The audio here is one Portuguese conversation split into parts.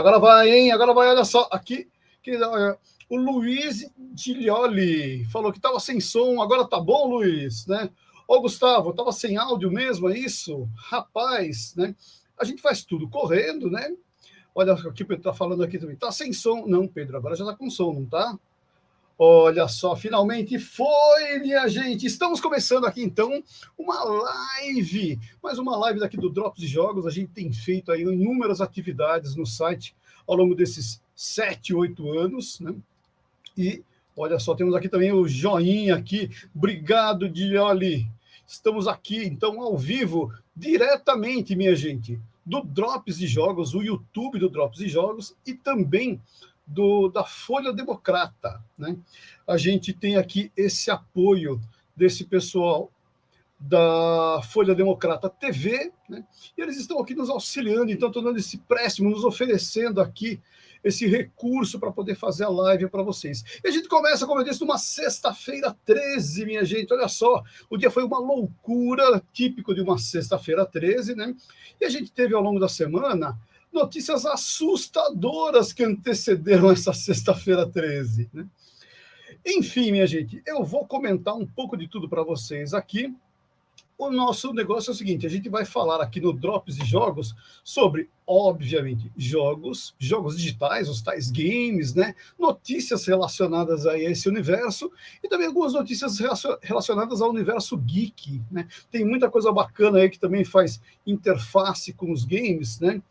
Agora vai, hein? Agora vai, olha só. Aqui, olha, o Luiz Gilioli falou que estava sem som. Agora tá bom, Luiz, né? Ô, Gustavo, estava sem áudio mesmo, é isso? Rapaz, né? A gente faz tudo correndo, né? Olha o que o Pedro está falando aqui também. Tá sem som. Não, Pedro, agora já está com som, não tá? Olha só, finalmente foi, minha gente. Estamos começando aqui então uma live, mais uma live daqui do Drops de Jogos. A gente tem feito aí inúmeras atividades no site ao longo desses sete, oito anos, né? E olha só, temos aqui também o joinha aqui. Obrigado, Dioli. Estamos aqui então ao vivo, diretamente, minha gente, do Drops de Jogos, o YouTube do Drops de Jogos e também do, da Folha Democrata. Né? A gente tem aqui esse apoio desse pessoal da Folha Democrata TV, né? e eles estão aqui nos auxiliando, então estão dando esse préstimo, nos oferecendo aqui esse recurso para poder fazer a live para vocês. E a gente começa, como eu disse, numa sexta-feira 13, minha gente, olha só, o dia foi uma loucura, típico de uma sexta-feira 13, né? E a gente teve ao longo da semana notícias assustadoras que antecederam essa sexta-feira 13. Né? Enfim, minha gente, eu vou comentar um pouco de tudo para vocês aqui. O nosso negócio é o seguinte: a gente vai falar aqui no Drops de Jogos sobre, obviamente, jogos, jogos digitais, os tais games, né? Notícias relacionadas a esse universo e também algumas notícias relacionadas ao universo geek, né? Tem muita coisa bacana aí que também faz interface com os games, né?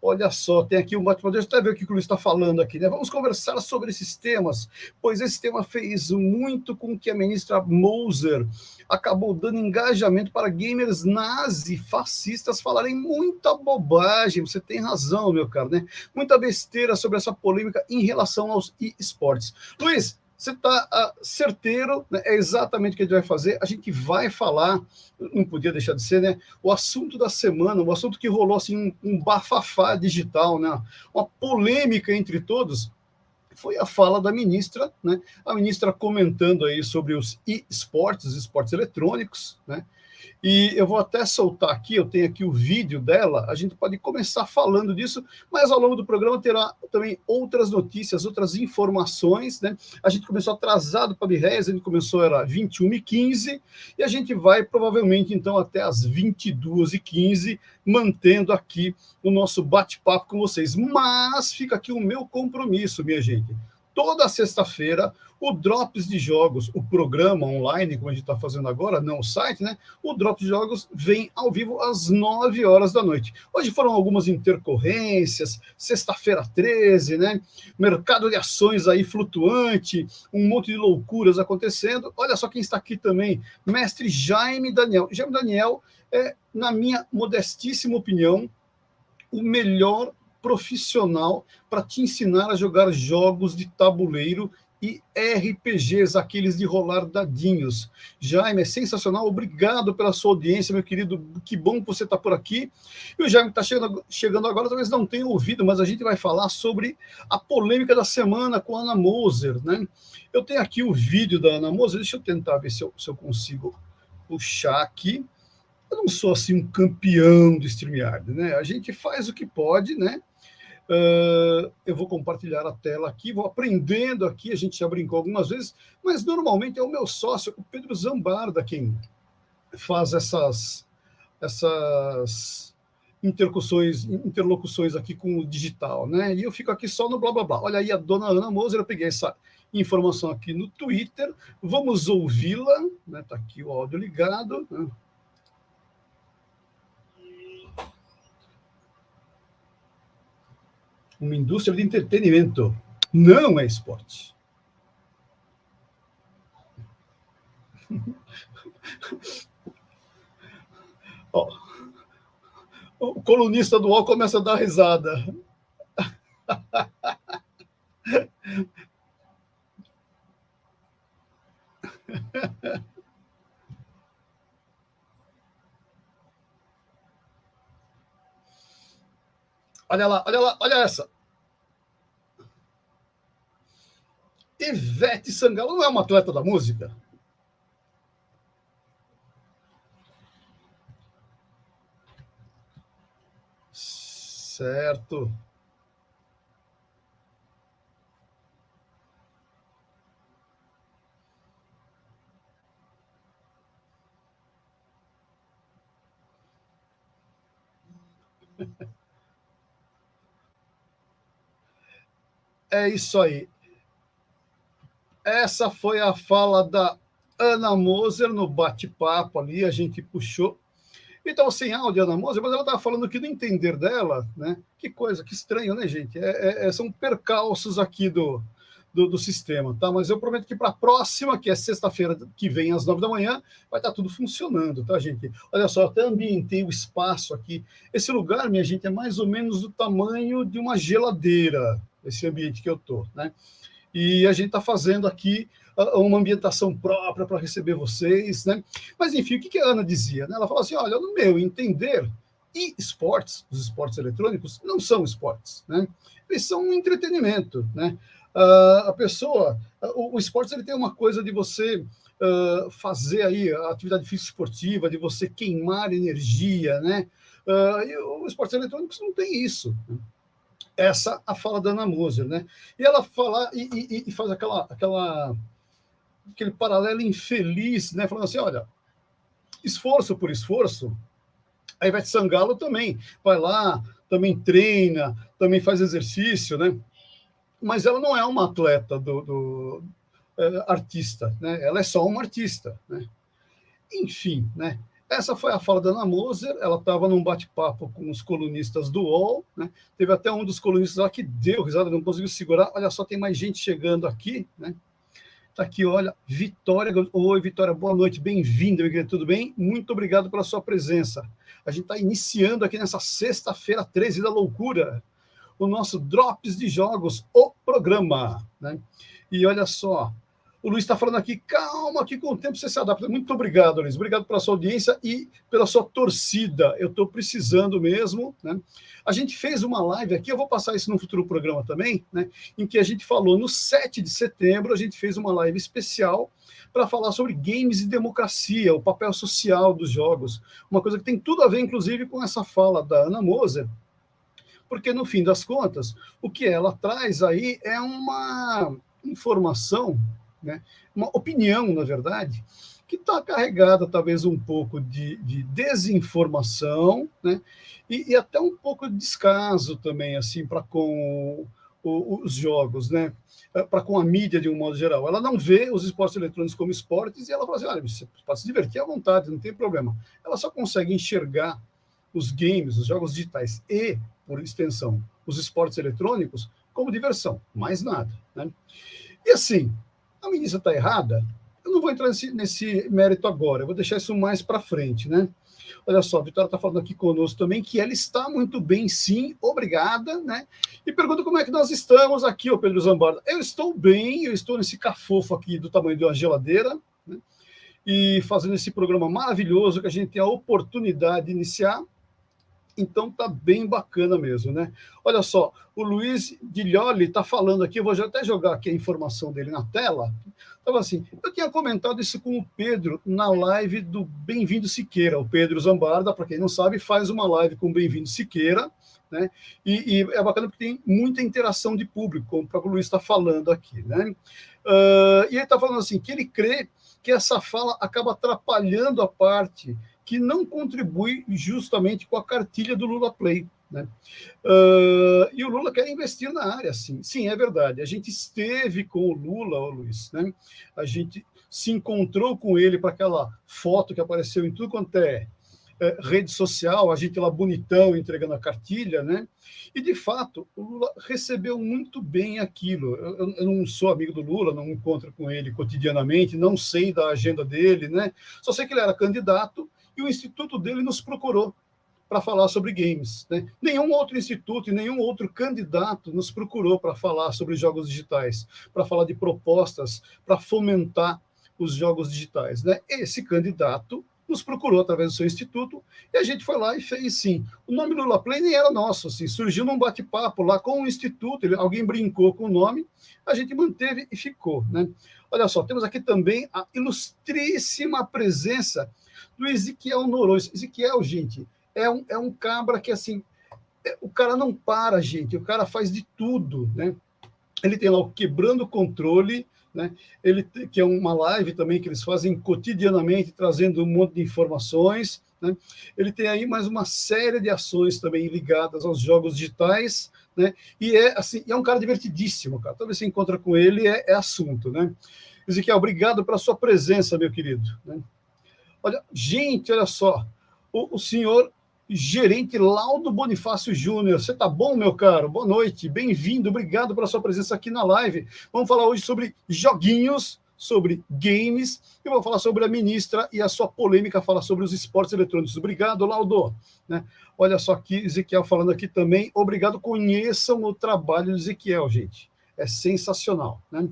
Olha só, tem aqui um ótimo. Deixa eu até ver o que o Luiz está falando aqui. Né? Vamos conversar sobre esses temas, pois esse tema fez muito com que a ministra Moser acabou dando engajamento para gamers nazi, fascistas, falarem muita bobagem. Você tem razão, meu caro, né? Muita besteira sobre essa polêmica em relação aos esportes. Luiz, você está ah, certeiro, né? é exatamente o que a gente vai fazer. A gente vai falar, não podia deixar de ser, né? O assunto da semana, o assunto que rolou assim, um, um bafafá digital, né? Uma polêmica entre todos, foi a fala da ministra, né? A ministra comentando aí sobre os e-sports, esportes eletrônicos, né? E eu vou até soltar aqui, eu tenho aqui o vídeo dela, a gente pode começar falando disso, mas ao longo do programa terá também outras notícias, outras informações, né? A gente começou atrasado para a a gente começou era 21h15, e a gente vai provavelmente então até as 22h15, mantendo aqui o nosso bate-papo com vocês. Mas fica aqui o meu compromisso, minha gente toda sexta-feira o Drops de Jogos, o programa online, como a gente está fazendo agora, não o site, né? O Drops de Jogos vem ao vivo às 9 horas da noite. Hoje foram algumas intercorrências, sexta-feira 13, né? Mercado de ações aí flutuante, um monte de loucuras acontecendo. Olha só quem está aqui também, mestre Jaime Daniel. Jaime Daniel é, na minha modestíssima opinião, o melhor profissional para te ensinar a jogar jogos de tabuleiro e RPGs, aqueles de rolar dadinhos. Jaime, é sensacional, obrigado pela sua audiência, meu querido, que bom que você está por aqui. E o Jaime está chegando, chegando agora, talvez não tenha ouvido, mas a gente vai falar sobre a polêmica da semana com a Ana Moser, né? Eu tenho aqui o vídeo da Ana Moser, deixa eu tentar ver se eu, se eu consigo puxar aqui. Eu não sou assim um campeão do StreamYard, né? A gente faz o que pode, né? Uh, eu vou compartilhar a tela aqui, vou aprendendo aqui, a gente já brincou algumas vezes, mas normalmente é o meu sócio, o Pedro Zambarda, quem faz essas, essas interlocuções, interlocuções aqui com o digital, né? E eu fico aqui só no blá blá blá. Olha aí a dona Ana Moser, eu peguei essa informação aqui no Twitter, vamos ouvi-la, né? Tá aqui o áudio ligado, né? Uma indústria de entretenimento. Não é esporte. o colunista do UOL começa a dar risada. Olha lá, olha lá, olha essa. Ivete Sangalo não é uma atleta da música? Certo. É isso aí. Essa foi a fala da Ana Moser no bate-papo ali, a gente puxou. Então, sem áudio, Ana Moser, mas ela estava falando que no entender dela, né? Que coisa, que estranho, né, gente? É, é, é são percalços aqui do, do, do, sistema, tá? Mas eu prometo que para a próxima, que é sexta-feira que vem, às nove da manhã, vai estar tá tudo funcionando, tá, gente? Olha só, até ambientei o espaço aqui. Esse lugar, minha gente, é mais ou menos do tamanho de uma geladeira, esse ambiente que eu tô, né? E a gente está fazendo aqui uma ambientação própria para receber vocês, né? Mas, enfim, o que a Ana dizia? Né? Ela falou assim, olha, no meu entender, e esportes, os esportes eletrônicos, não são esportes, né? Eles são um entretenimento, né? Uh, a pessoa, uh, o, o esporte ele tem uma coisa de você uh, fazer aí a atividade física esportiva, de você queimar energia, né? e os esportes eletrônicos não tem isso. Né? Essa a fala da Ana Moser, né? E ela fala e, e, e faz aquela, aquela aquele paralelo infeliz, né? Falando assim, olha, esforço por esforço, a Ivete Sangalo também vai lá, também treina, também faz exercício, né? Mas ela não é uma atleta do, do é, artista, né? Ela é só uma artista, né? Enfim, né? Essa foi a fala da Ana Moser, ela estava num bate-papo com os colunistas do UOL, né? Teve até um dos colunistas lá que deu risada, não conseguiu segurar. Olha só, tem mais gente chegando aqui, né? Está aqui, olha, Vitória. Oi, Vitória, boa noite, bem-vinda, tudo bem? Muito obrigado pela sua presença. A gente está iniciando aqui nessa sexta-feira, 13 da loucura, o nosso Drops de Jogos, o programa. Né? E olha só, o Luiz está falando aqui, calma, que com o tempo você se adapta. Muito obrigado, Luiz. Obrigado pela sua audiência e pela sua torcida. Eu estou precisando mesmo. Né? A gente fez uma live aqui, eu vou passar isso no futuro programa também, né? em que a gente falou no 7 de setembro, a gente fez uma live especial para falar sobre games e democracia, o papel social dos jogos. Uma coisa que tem tudo a ver, inclusive, com essa fala da Ana Moser, porque, no fim das contas, o que ela traz aí é uma informação né? uma opinião, na verdade, que está carregada talvez um pouco de, de desinformação, né? E, e, até um pouco de descaso também, assim, para com o, os jogos, né? Eh, para com a mídia de um modo geral. Ela não vê os esportes eletrônicos como esportes e ela fala assim, olha, você pode se divertir à vontade, não tem problema. Ela só consegue enxergar os games, os jogos digitais e, por extensão, os esportes eletrônicos como diversão, mais nada. Né? E assim, a ministra está errada? Eu não vou entrar nesse, nesse, mérito agora, eu vou deixar isso mais para frente, né? Olha só, a Vitória está falando aqui conosco também que ela está muito bem, sim, obrigada, né? E pergunta como é que nós estamos aqui, ô Pedro Zambarda. Eu estou bem, eu estou nesse cafofo aqui do tamanho de uma geladeira, né? E fazendo esse programa maravilhoso que a gente tem a oportunidade de iniciar. Então tá bem bacana mesmo, né? Olha só, o Luiz Guilholi está falando aqui, vou até jogar aqui a informação dele na tela. Estava assim, eu tinha comentado isso com o Pedro na live do Bem-vindo Siqueira. O Pedro Zambarda, para quem não sabe, faz uma live com o Bem-vindo Siqueira, né? E, e, é bacana porque tem muita interação de público, como o próprio Luiz está falando aqui, né? Uh, e ele está falando assim, que ele crê que essa fala acaba atrapalhando a parte que não contribui justamente com a cartilha do Lula Play. Né? Uh, e o Lula quer investir na área, sim. Sim, é verdade. A gente esteve com o Lula, ó, Luiz, né? a gente se encontrou com ele para aquela foto que apareceu em tudo quanto é, é, rede social, a gente lá bonitão entregando a cartilha, né? E de fato, o Lula recebeu muito bem aquilo. Eu, eu, não sou amigo do Lula, não encontro com ele cotidianamente, não sei da agenda dele, né? Só sei que ele era candidato e o instituto dele nos procurou para falar sobre games. Né? Nenhum outro instituto e nenhum outro candidato nos procurou para falar sobre jogos digitais, para falar de propostas para fomentar os jogos digitais. Né? Esse candidato nos procurou através do seu instituto e a gente foi lá e fez sim. O nome Lula Play nem era nosso, assim, surgiu num bate-papo lá com o instituto, ele, alguém brincou com o nome, a gente manteve e ficou. Né? Olha só, temos aqui também a ilustríssima presença do Ezequiel Noronha. Ezequiel, gente, é um, é um cabra que, assim, é, o cara não para, gente, o cara faz de tudo, né? Ele tem lá o Quebrando Controle, né? Ele, que é uma live também que eles fazem cotidianamente, trazendo um monte de informações, Né? Ele tem aí mais uma série de ações também ligadas aos jogos digitais, né? E é assim, é um cara divertidíssimo, cara. Toda vez que você encontra com ele é, é assunto, né? Ezequiel, obrigado pela sua presença, meu querido. Né? Olha, gente, olha só, o, o senhor gerente Laudo Bonifácio Júnior. Você tá bom, meu caro? Boa noite, bem-vindo, obrigado pela sua presença aqui na live. Vamos falar hoje sobre joguinhos, sobre games, e vou falar sobre a ministra e a sua polêmica fala sobre os esportes eletrônicos. Obrigado, Laudo. Né? Olha só aqui, Ezequiel falando aqui também. Obrigado, conheçam o trabalho do Ezequiel, gente. É sensacional, né?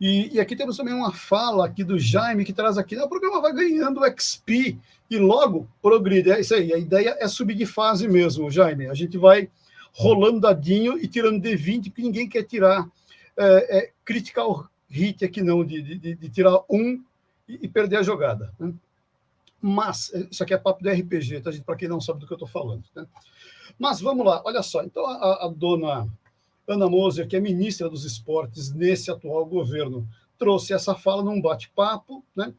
E, e, aqui temos também uma fala aqui do Jaime, que traz aqui, o programa vai ganhando XP e logo progride. É isso aí, a ideia é subir de fase mesmo, Jaime. A gente vai rolando dadinho e tirando D20, porque ninguém quer tirar é, é, critical hit aqui não, de, de, de tirar um e, e, perder a jogada. Né? Mas, isso aqui é papo de RPG, tá? Para quem não sabe do que eu estou falando. Né? Mas vamos lá, olha só. Então, a, a dona Ana Moser, que é ministra dos esportes nesse atual governo, trouxe essa fala num bate-papo, né?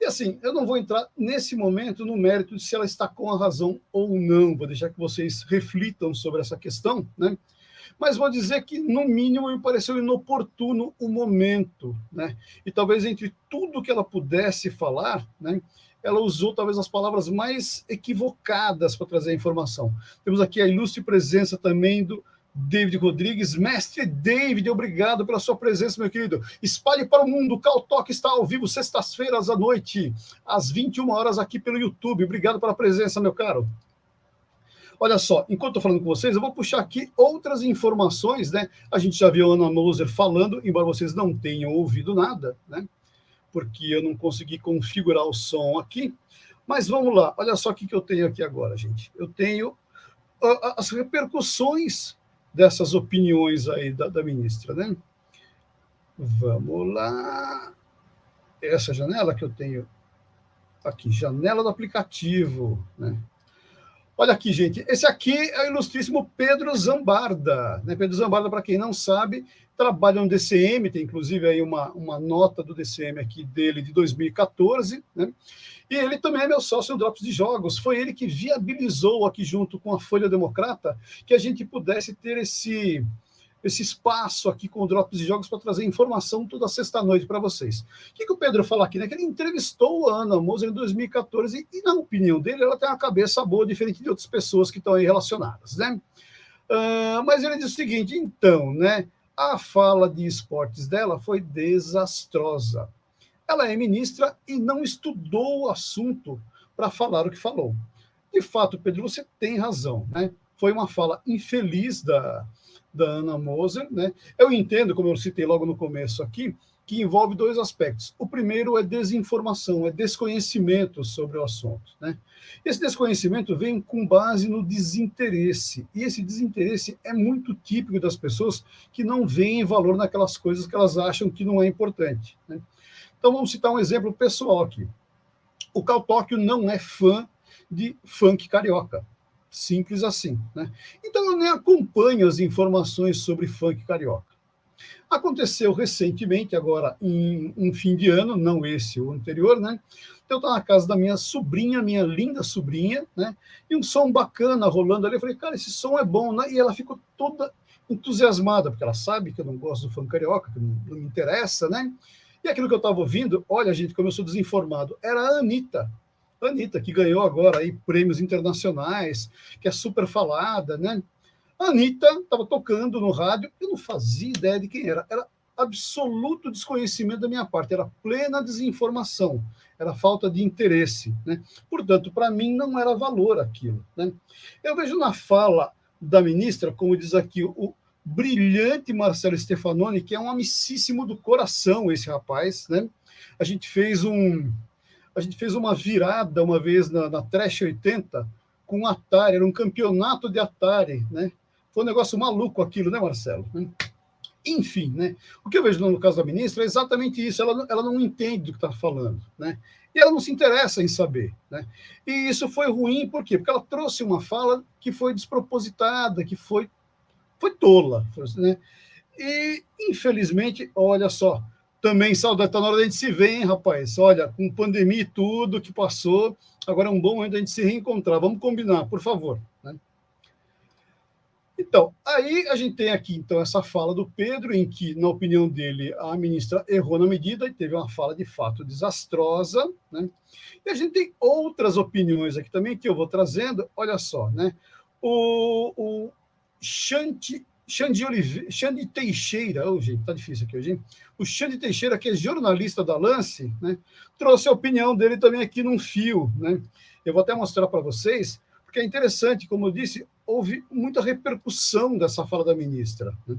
E assim, eu não vou entrar nesse momento no mérito de se ela está com a razão ou não, vou deixar que vocês reflitam sobre essa questão, né? Mas vou dizer que, no mínimo, me pareceu inoportuno o momento, né? E talvez entre tudo que ela pudesse falar, né? Ela usou talvez as palavras mais equivocadas para trazer a informação. Temos aqui a ilustre presença também do David Rodrigues. Mestre David, obrigado pela sua presença, meu querido. Espalhe para o mundo. Cal Talk está ao vivo sextas-feiras à noite, às 21 horas aqui pelo YouTube. Obrigado pela presença, meu caro. Olha só, enquanto estou falando com vocês, eu vou puxar aqui outras informações, né? A gente já viu a Ana Moser falando, embora vocês não tenham ouvido nada, né? Porque eu não consegui configurar o som aqui. Mas vamos lá, olha só o que eu tenho aqui agora, gente. Eu tenho as repercussões dessas opiniões aí da, da ministra, né? Vamos lá. Essa janela que eu tenho aqui, janela do aplicativo, né? Olha aqui, gente. Esse aqui é o ilustríssimo Pedro Zambarda. Né? Pedro Zambarda, para quem não sabe, trabalha no DCM, tem inclusive aí uma, uma nota do DCM aqui dele de 2014, né? E ele também é meu sócio no Drops de Jogos. Foi ele que viabilizou aqui junto com a Folha Democrata que a gente pudesse ter esse, esse espaço aqui com o Drops de Jogos para trazer informação toda sexta-noite para vocês. O que, que, o Pedro fala aqui? Né? Que ele entrevistou a Ana Moser em 2014 e, na opinião dele, ela tem uma cabeça boa, diferente de outras pessoas que estão aí relacionadas. Né? Uh, mas ele diz o seguinte, então, né? A fala de esportes dela foi desastrosa. Ela é ministra e não estudou o assunto para falar o que falou. De fato, Pedro, você tem razão, né? Foi uma fala infeliz da, da Ana Moser, né? Eu entendo, como eu citei logo no começo aqui, que envolve dois aspectos. O primeiro é desinformação, é desconhecimento sobre o assunto. Né? Esse desconhecimento vem com base no desinteresse, e esse desinteresse é muito típico das pessoas que não veem valor naquelas coisas que elas acham que não é importante. Né? Então, vamos citar um exemplo pessoal aqui. O Cal Tóquio não é fã de funk carioca. Simples assim. Né? Então, eu nem acompanho as informações sobre funk carioca. Aconteceu recentemente, agora em um fim de ano, não esse, o anterior, né? Então, eu estava na casa da minha sobrinha, minha linda sobrinha, né? E um som bacana rolando ali. Eu falei, cara, esse som é bom, né? E ela ficou toda entusiasmada, porque ela sabe que eu não gosto do funk carioca, que não, não me interessa, né? E aquilo que eu estava ouvindo, olha, gente, como eu sou desinformado, era a Anitta. Anitta, que ganhou agora aí prêmios internacionais, que é super falada, né? A Anitta estava tocando no rádio, eu não fazia ideia de quem era. Era absoluto desconhecimento da minha parte, era plena desinformação, era falta de interesse. Né? Portanto, para mim não era valor aquilo. Né? Eu vejo na fala da ministra, como diz aqui o, brilhante Marcelo Stefanoni, que é um amicíssimo do coração esse rapaz, né? A gente fez um a gente fez uma virada uma vez na, na Trash 80 com Atari, era um campeonato de Atari, né? Foi um negócio maluco aquilo, né, Marcelo? Enfim, né? O que eu vejo no caso da ministra é exatamente isso, ela, ela não entende do que está falando, né? E ela não se interessa em saber, né? E isso foi ruim, por quê? Porque ela trouxe uma fala que foi despropositada, que foi foi tola. Né? E, infelizmente, olha só, Também saudade, está na hora da gente se ver, hein, rapaz? Olha, com pandemia e tudo que passou, agora é um bom momento a gente se reencontrar. Vamos combinar, por favor. Né? Então, aí a gente tem aqui então essa fala do Pedro, em que, na opinião dele, a ministra errou na medida e teve uma fala de fato desastrosa. Né? E a gente tem outras opiniões aqui também que eu vou trazendo. Olha só, né? O, o Xande, Xande, Olive, Xande Teixeira, oh, gente, tá difícil aqui hoje, hein? O Xande Teixeira, que é jornalista da Lance, né, trouxe a opinião dele também aqui num fio. Né? Eu vou até mostrar para vocês, porque é interessante, como eu disse, houve muita repercussão dessa fala da ministra. Né?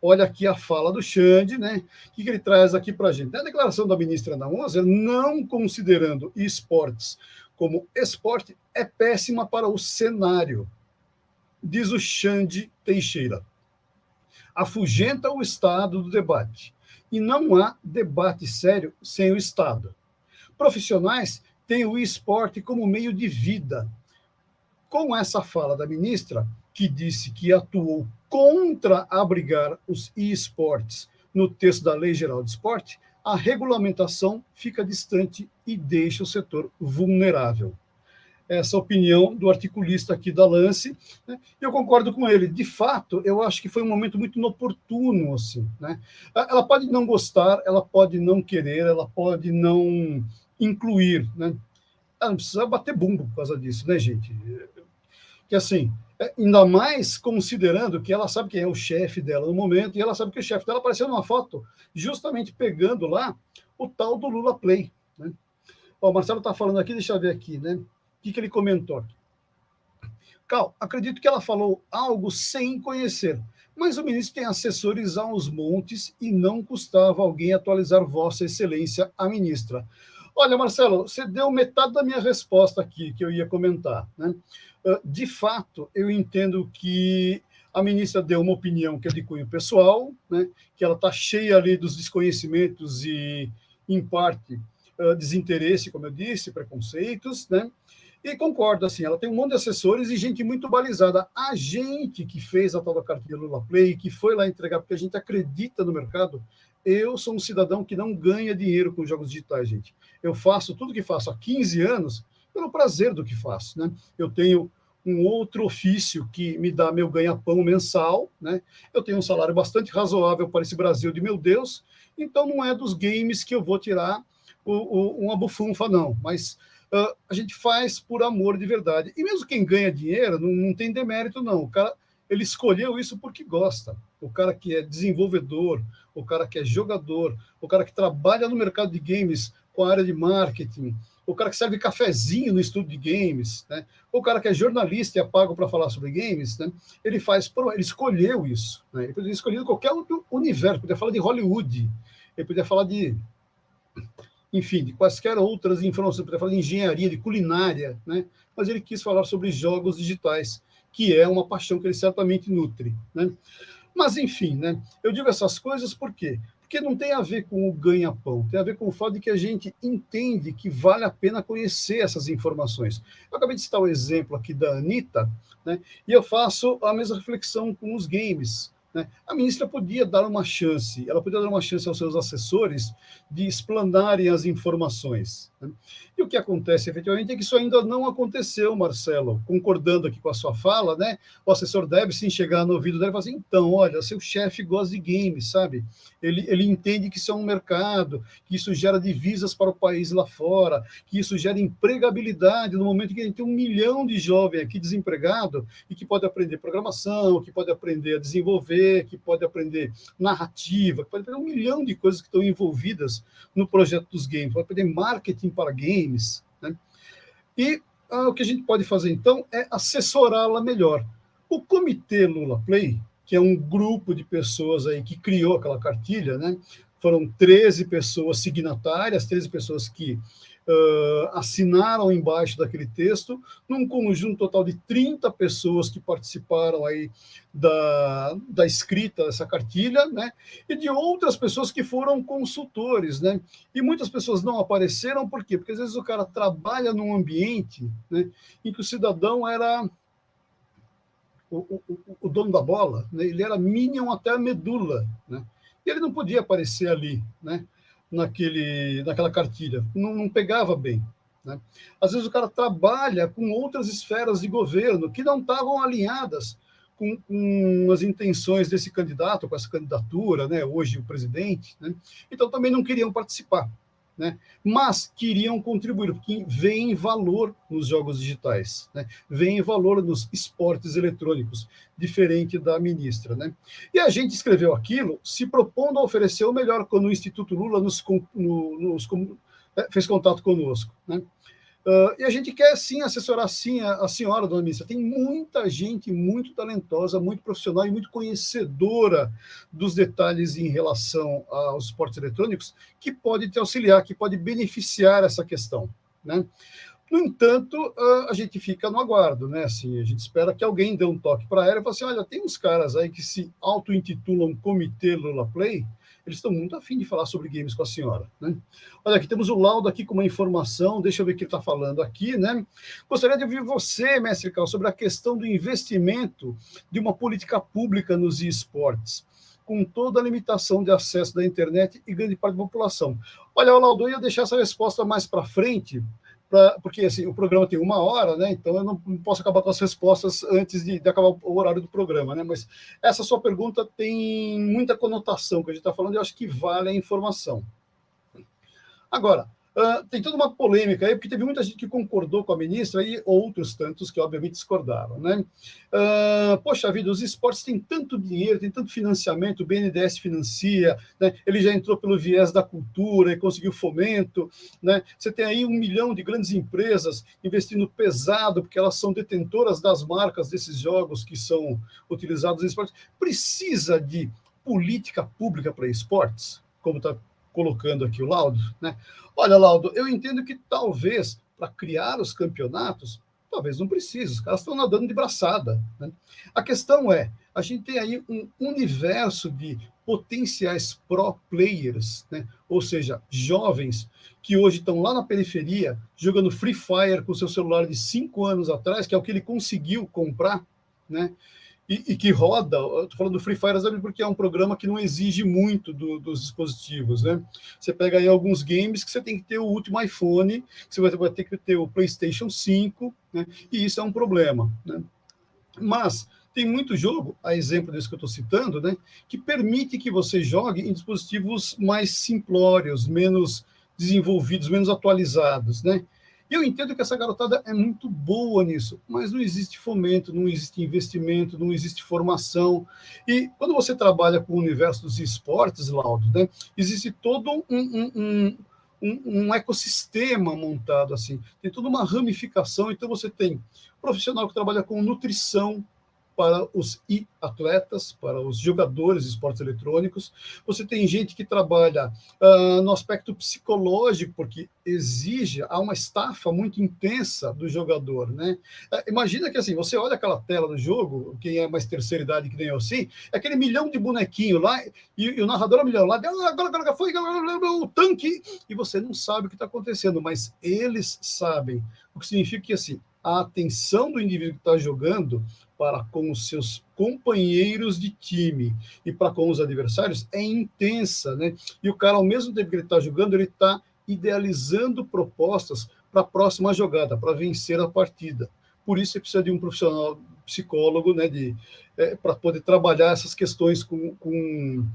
Olha aqui a fala do Xande, né? O que, ele traz aqui para a gente? A declaração da ministra na ONU, não considerando esportes como esporte, é péssima para o cenário, diz o Xande Teixeira. Afugenta o Estado do debate. E não há debate sério sem o Estado. Profissionais têm o esporte como meio de vida, com essa fala da ministra, que disse que atuou contra abrigar os esportes no texto da Lei Geral de Esporte, a regulamentação fica distante e deixa o setor vulnerável. Essa opinião do articulista aqui da Lance, né? eu concordo com ele. De fato, eu acho que foi um momento muito inoportuno, assim, né? Ela pode não gostar, ela pode não querer, ela pode não incluir, né? Ela não precisa bater bumbo por causa disso, né, gente? Que assim, é, ainda mais considerando que ela sabe quem é o chefe dela no momento, e ela sabe que o chefe dela apareceu numa foto justamente pegando lá o tal do Lula Play. Né? Ó, o Marcelo está falando aqui, deixa eu ver aqui, né? O que, que ele comentou Cal, acredito que ela falou algo sem conhecer, mas o ministro tem assessores aos montes e não custava alguém atualizar Vossa Excelência, a ministra. Olha, Marcelo, você deu metade da minha resposta aqui, que eu ia comentar. Né? Ah, de fato, eu entendo que a ministra deu uma opinião que é de cunho pessoal, né? que ela está cheia ali dos desconhecimentos e, em parte, ah, desinteresse, como eu disse, preconceitos, né? E concordo, assim, ela tem um monte de assessores e gente muito balizada. A gente que fez a tal da cartilha Lula Play, que foi lá entregar, porque a gente acredita no mercado, eu sou um cidadão que não ganha dinheiro com jogos digitais, gente. Eu faço tudo que faço há 15 anos pelo prazer do que faço, né? Eu tenho um outro ofício que me dá meu ganha-pão mensal, né? Eu tenho um salário bastante razoável para esse Brasil de meu Deus, então não é dos games que eu vou tirar o, o, uma bufunfa, não. Mas uh, a gente faz por amor de verdade. E mesmo quem ganha dinheiro, não, não tem demérito, não. O cara, ele escolheu isso porque gosta. O cara que é desenvolvedor, o cara que é jogador, o cara que trabalha no mercado de games com a área de marketing, o cara que serve cafezinho no estudo de games, né? o cara que é jornalista e é pago para falar sobre games, né? ele faz, ele escolheu isso. Né? Ele poderia escolher qualquer outro universo, podia falar de Hollywood, ele podia falar de, enfim, de quaisquer outras informações, podia falar de engenharia, de culinária, né? mas ele quis falar sobre jogos digitais, que é uma paixão que ele certamente nutre. Né? Mas, enfim, né? eu digo essas coisas por quê? Porque não tem a ver com o ganha-pão, tem a ver com o fato de que a gente entende que vale a pena conhecer essas informações. Eu acabei de citar o exemplo aqui da Anitta, né, e eu faço a mesma reflexão com os games. Né? A ministra podia dar uma chance, ela podia dar uma chance aos seus assessores de explanarem as informações. E o que acontece efetivamente é que isso ainda não aconteceu, Marcelo. Concordando aqui com a sua fala, né? O assessor deve sim chegar no ouvido dele e falar assim: então, olha, seu chefe gosta de games, sabe? Ele, ele entende que isso é um mercado, que isso gera divisas para o país lá fora, que isso gera empregabilidade no momento que a gente tem um milhão de jovens aqui desempregado e que pode aprender programação, que pode aprender a desenvolver, que pode aprender narrativa, que pode aprender um milhão de coisas que estão envolvidas no projeto dos games, pode aprender marketing para games. Né? E ah, o que a gente pode fazer, então, é assessorá-la melhor. O Comitê Lula Play, que é um grupo de pessoas aí que criou aquela cartilha, né? foram 13 pessoas signatárias, 13 pessoas que uh, assinaram embaixo daquele texto, num conjunto total de 30 pessoas que participaram aí da, da escrita dessa cartilha, né? E de outras pessoas que foram consultores, né? E muitas pessoas não apareceram, por quê? Porque às vezes o cara trabalha num ambiente né, em que o cidadão era o, o, o, dono da bola, né? ele era minion até a medula, né? E ele não podia aparecer ali, né? Naquele, naquela cartilha, não, não pegava bem. Né? Às vezes o cara trabalha com outras esferas de governo que não estavam alinhadas com, com, as intenções desse candidato, com essa candidatura, né? hoje o presidente, né? então também não queriam participar né? mas queriam contribuir, porque vem valor nos jogos digitais, né? vem valor nos esportes eletrônicos, diferente da ministra. Né? E a gente escreveu aquilo se propondo a oferecer o melhor quando o Instituto Lula nos, no, nos é, fez contato conosco. Né? Uh, e a gente quer sim assessorar sim a, a, senhora, dona ministra. Tem muita gente muito talentosa, muito profissional e muito conhecedora dos detalhes em relação aos esportes eletrônicos que pode te auxiliar, que pode beneficiar essa questão. Né? No entanto, uh, a gente fica no aguardo, né? Assim, a gente espera que alguém dê um toque para ela e fale assim: olha, tem uns caras aí que se auto-intitulam Comitê Lula Play eles estão muito afim de falar sobre games com a senhora. Né? Olha, aqui temos o laudo aqui com uma informação, deixa eu ver o que ele está falando aqui. Né? Gostaria de ouvir você, mestre Cal, sobre a questão do investimento de uma política pública nos esportes com toda a limitação de acesso da internet e grande parte da população. Olha, Laudo, eu ia deixar essa resposta mais para frente, pra, porque assim, o programa tem uma hora, né? Então eu não, não posso acabar com as respostas antes de, de, acabar o horário do programa, né? Mas essa sua pergunta tem muita conotação que a gente está falando e eu acho que vale a informação. Agora, Uh, tem toda uma polêmica aí, porque teve muita gente que concordou com a ministra e outros tantos que, obviamente, discordaram. Né? Uh, poxa vida, os esportes têm tanto dinheiro, tem tanto financiamento, o BNDES financia, né? ele já entrou pelo viés da cultura e conseguiu fomento. Né? Você tem aí um milhão de grandes empresas investindo pesado, porque elas são detentoras das marcas desses jogos que são utilizados em esportes. Precisa de política pública para esportes, como está colocando aqui o Laudo, né? Olha, Laudo, eu entendo que talvez para criar os campeonatos, talvez não precise, os caras estão nadando de braçada. Né? A questão é, a gente tem aí um universo de potenciais pro players, né? ou seja, jovens que hoje estão lá na periferia jogando Free Fire com seu celular de cinco anos atrás, que é o que ele conseguiu comprar, né? E, e, que roda, estou falando do Free Fire porque é um programa que não exige muito do, dos dispositivos, né? Você pega aí alguns games que você tem que ter o último iPhone, você vai, vai ter que ter o PlayStation 5, né? E isso é um problema, né? Mas tem muito jogo, a exemplo desse que eu estou citando, né? Que permite que você jogue em dispositivos mais simplórios, menos desenvolvidos, menos atualizados, né? Eu entendo que essa garotada é muito boa nisso, mas não existe fomento, não existe investimento, não existe formação. E quando você trabalha com o universo dos esportes, Laudo, né, existe todo um, um, um um, um, ecossistema montado assim, tem toda uma ramificação. Então, você tem profissional que trabalha com nutrição, para os atletas, para os jogadores de esportes eletrônicos. Você tem gente que trabalha uh, no aspecto psicológico, porque exige, há uma estafa muito intensa do jogador, né? Uh, imagina que assim, você olha aquela tela do jogo, quem é mais terceira idade que nem eu assim, é aquele milhão de bonequinho lá, e, e o narrador é um milhão lá, agora, agora foi o tanque, e você não sabe o que está acontecendo, mas eles sabem, o que significa que assim, a atenção do indivíduo que está jogando para com os seus companheiros de time e para com os adversários é intensa, né? E o cara, ao mesmo tempo que ele está jogando, ele está idealizando propostas para a próxima jogada, para vencer a partida. Por isso, você precisa de um profissional psicólogo, né, de é, para poder trabalhar essas questões com, com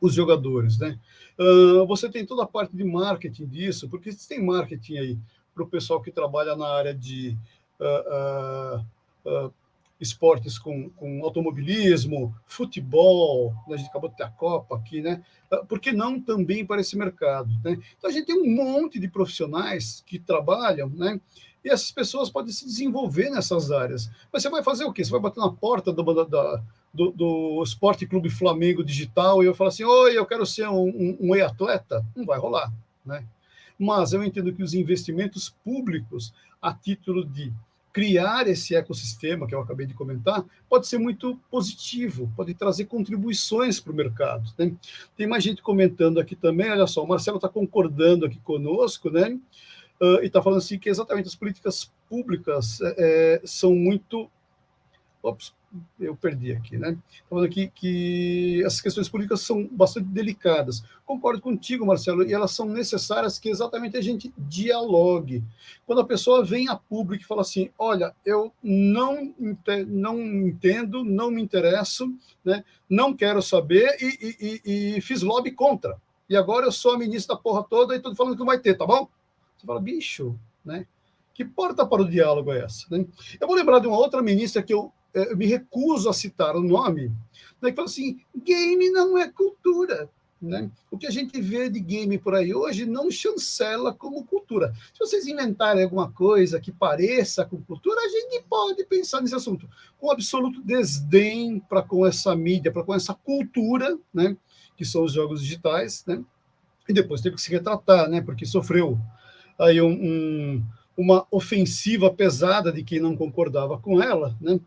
os jogadores, né? Uh, você tem toda a parte de marketing disso, porque tem marketing aí para o pessoal que trabalha na área de uh, uh, esportes com, com automobilismo, futebol, né? a gente acabou de ter a Copa aqui, né? Por que não também para esse mercado? Né? Então, a gente tem um monte de profissionais que trabalham, né? E essas pessoas podem se desenvolver nessas áreas. Mas você vai fazer o quê? Você vai bater na porta do, da, do, do Esporte Clube Flamengo Digital e eu falar assim, oi, eu quero ser um, um, um e-atleta? Não vai rolar, né? Mas eu entendo que os investimentos públicos, a título de criar esse ecossistema que eu acabei de comentar, pode ser muito positivo, pode trazer contribuições para o mercado. Né? Tem mais gente comentando aqui também, olha só, o Marcelo está concordando aqui conosco, né? Uh, e está falando assim que exatamente as políticas públicas é, são muito Ops, eu perdi aqui, né? Falando aqui que essas questões políticas são bastante delicadas. Concordo contigo, Marcelo, e elas são necessárias que exatamente a gente dialogue. Quando a pessoa vem a público e fala assim, olha, eu não, não entendo, não me interesso, né? não quero saber e, e, e fiz lobby contra. E agora eu sou a ministra da porra toda e estou falando que não vai ter, tá bom? Você fala, bicho, né? Que porta para o diálogo é essa? Né? Eu vou lembrar de uma outra ministra que eu, eu me recuso a citar o nome, né, que fala assim: game não é cultura. Né? O que a gente vê de game por aí hoje não chancela como cultura. Se vocês inventarem alguma coisa que pareça com cultura, a gente pode pensar nesse assunto. Com absoluto desdém para com essa mídia, para com essa cultura, né? que são os jogos digitais, né? e depois teve que se retratar, né? porque sofreu aí um, um uma ofensiva pesada de quem não concordava com ela, né?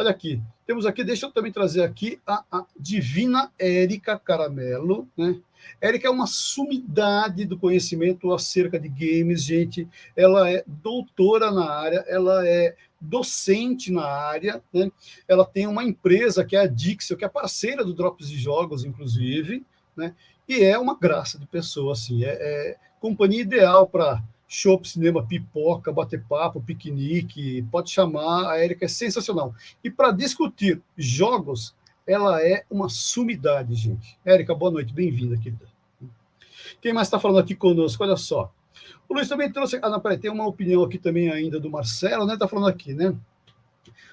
Olha aqui, temos aqui, deixa eu também trazer aqui a, a divina Érica Caramelo, né? Érica é uma sumidade do conhecimento acerca de games, gente. Ela é doutora na área, ela é docente na área, né? Ela tem uma empresa que é a Dixel, que é parceira do Drops de Jogos, inclusive, né? E é uma graça de pessoa, assim, é, é companhia ideal para show, cinema, pipoca, bater papo, piquenique, pode chamar, a Érica é sensacional. E para discutir jogos, ela é uma sumidade, gente. Érica, boa noite, bem-vinda, querida. Quem mais está falando aqui conosco? Olha só. O Luiz também trouxe. Ah, não, peraí, tem uma opinião aqui também ainda do Marcelo, né? Está falando aqui, né?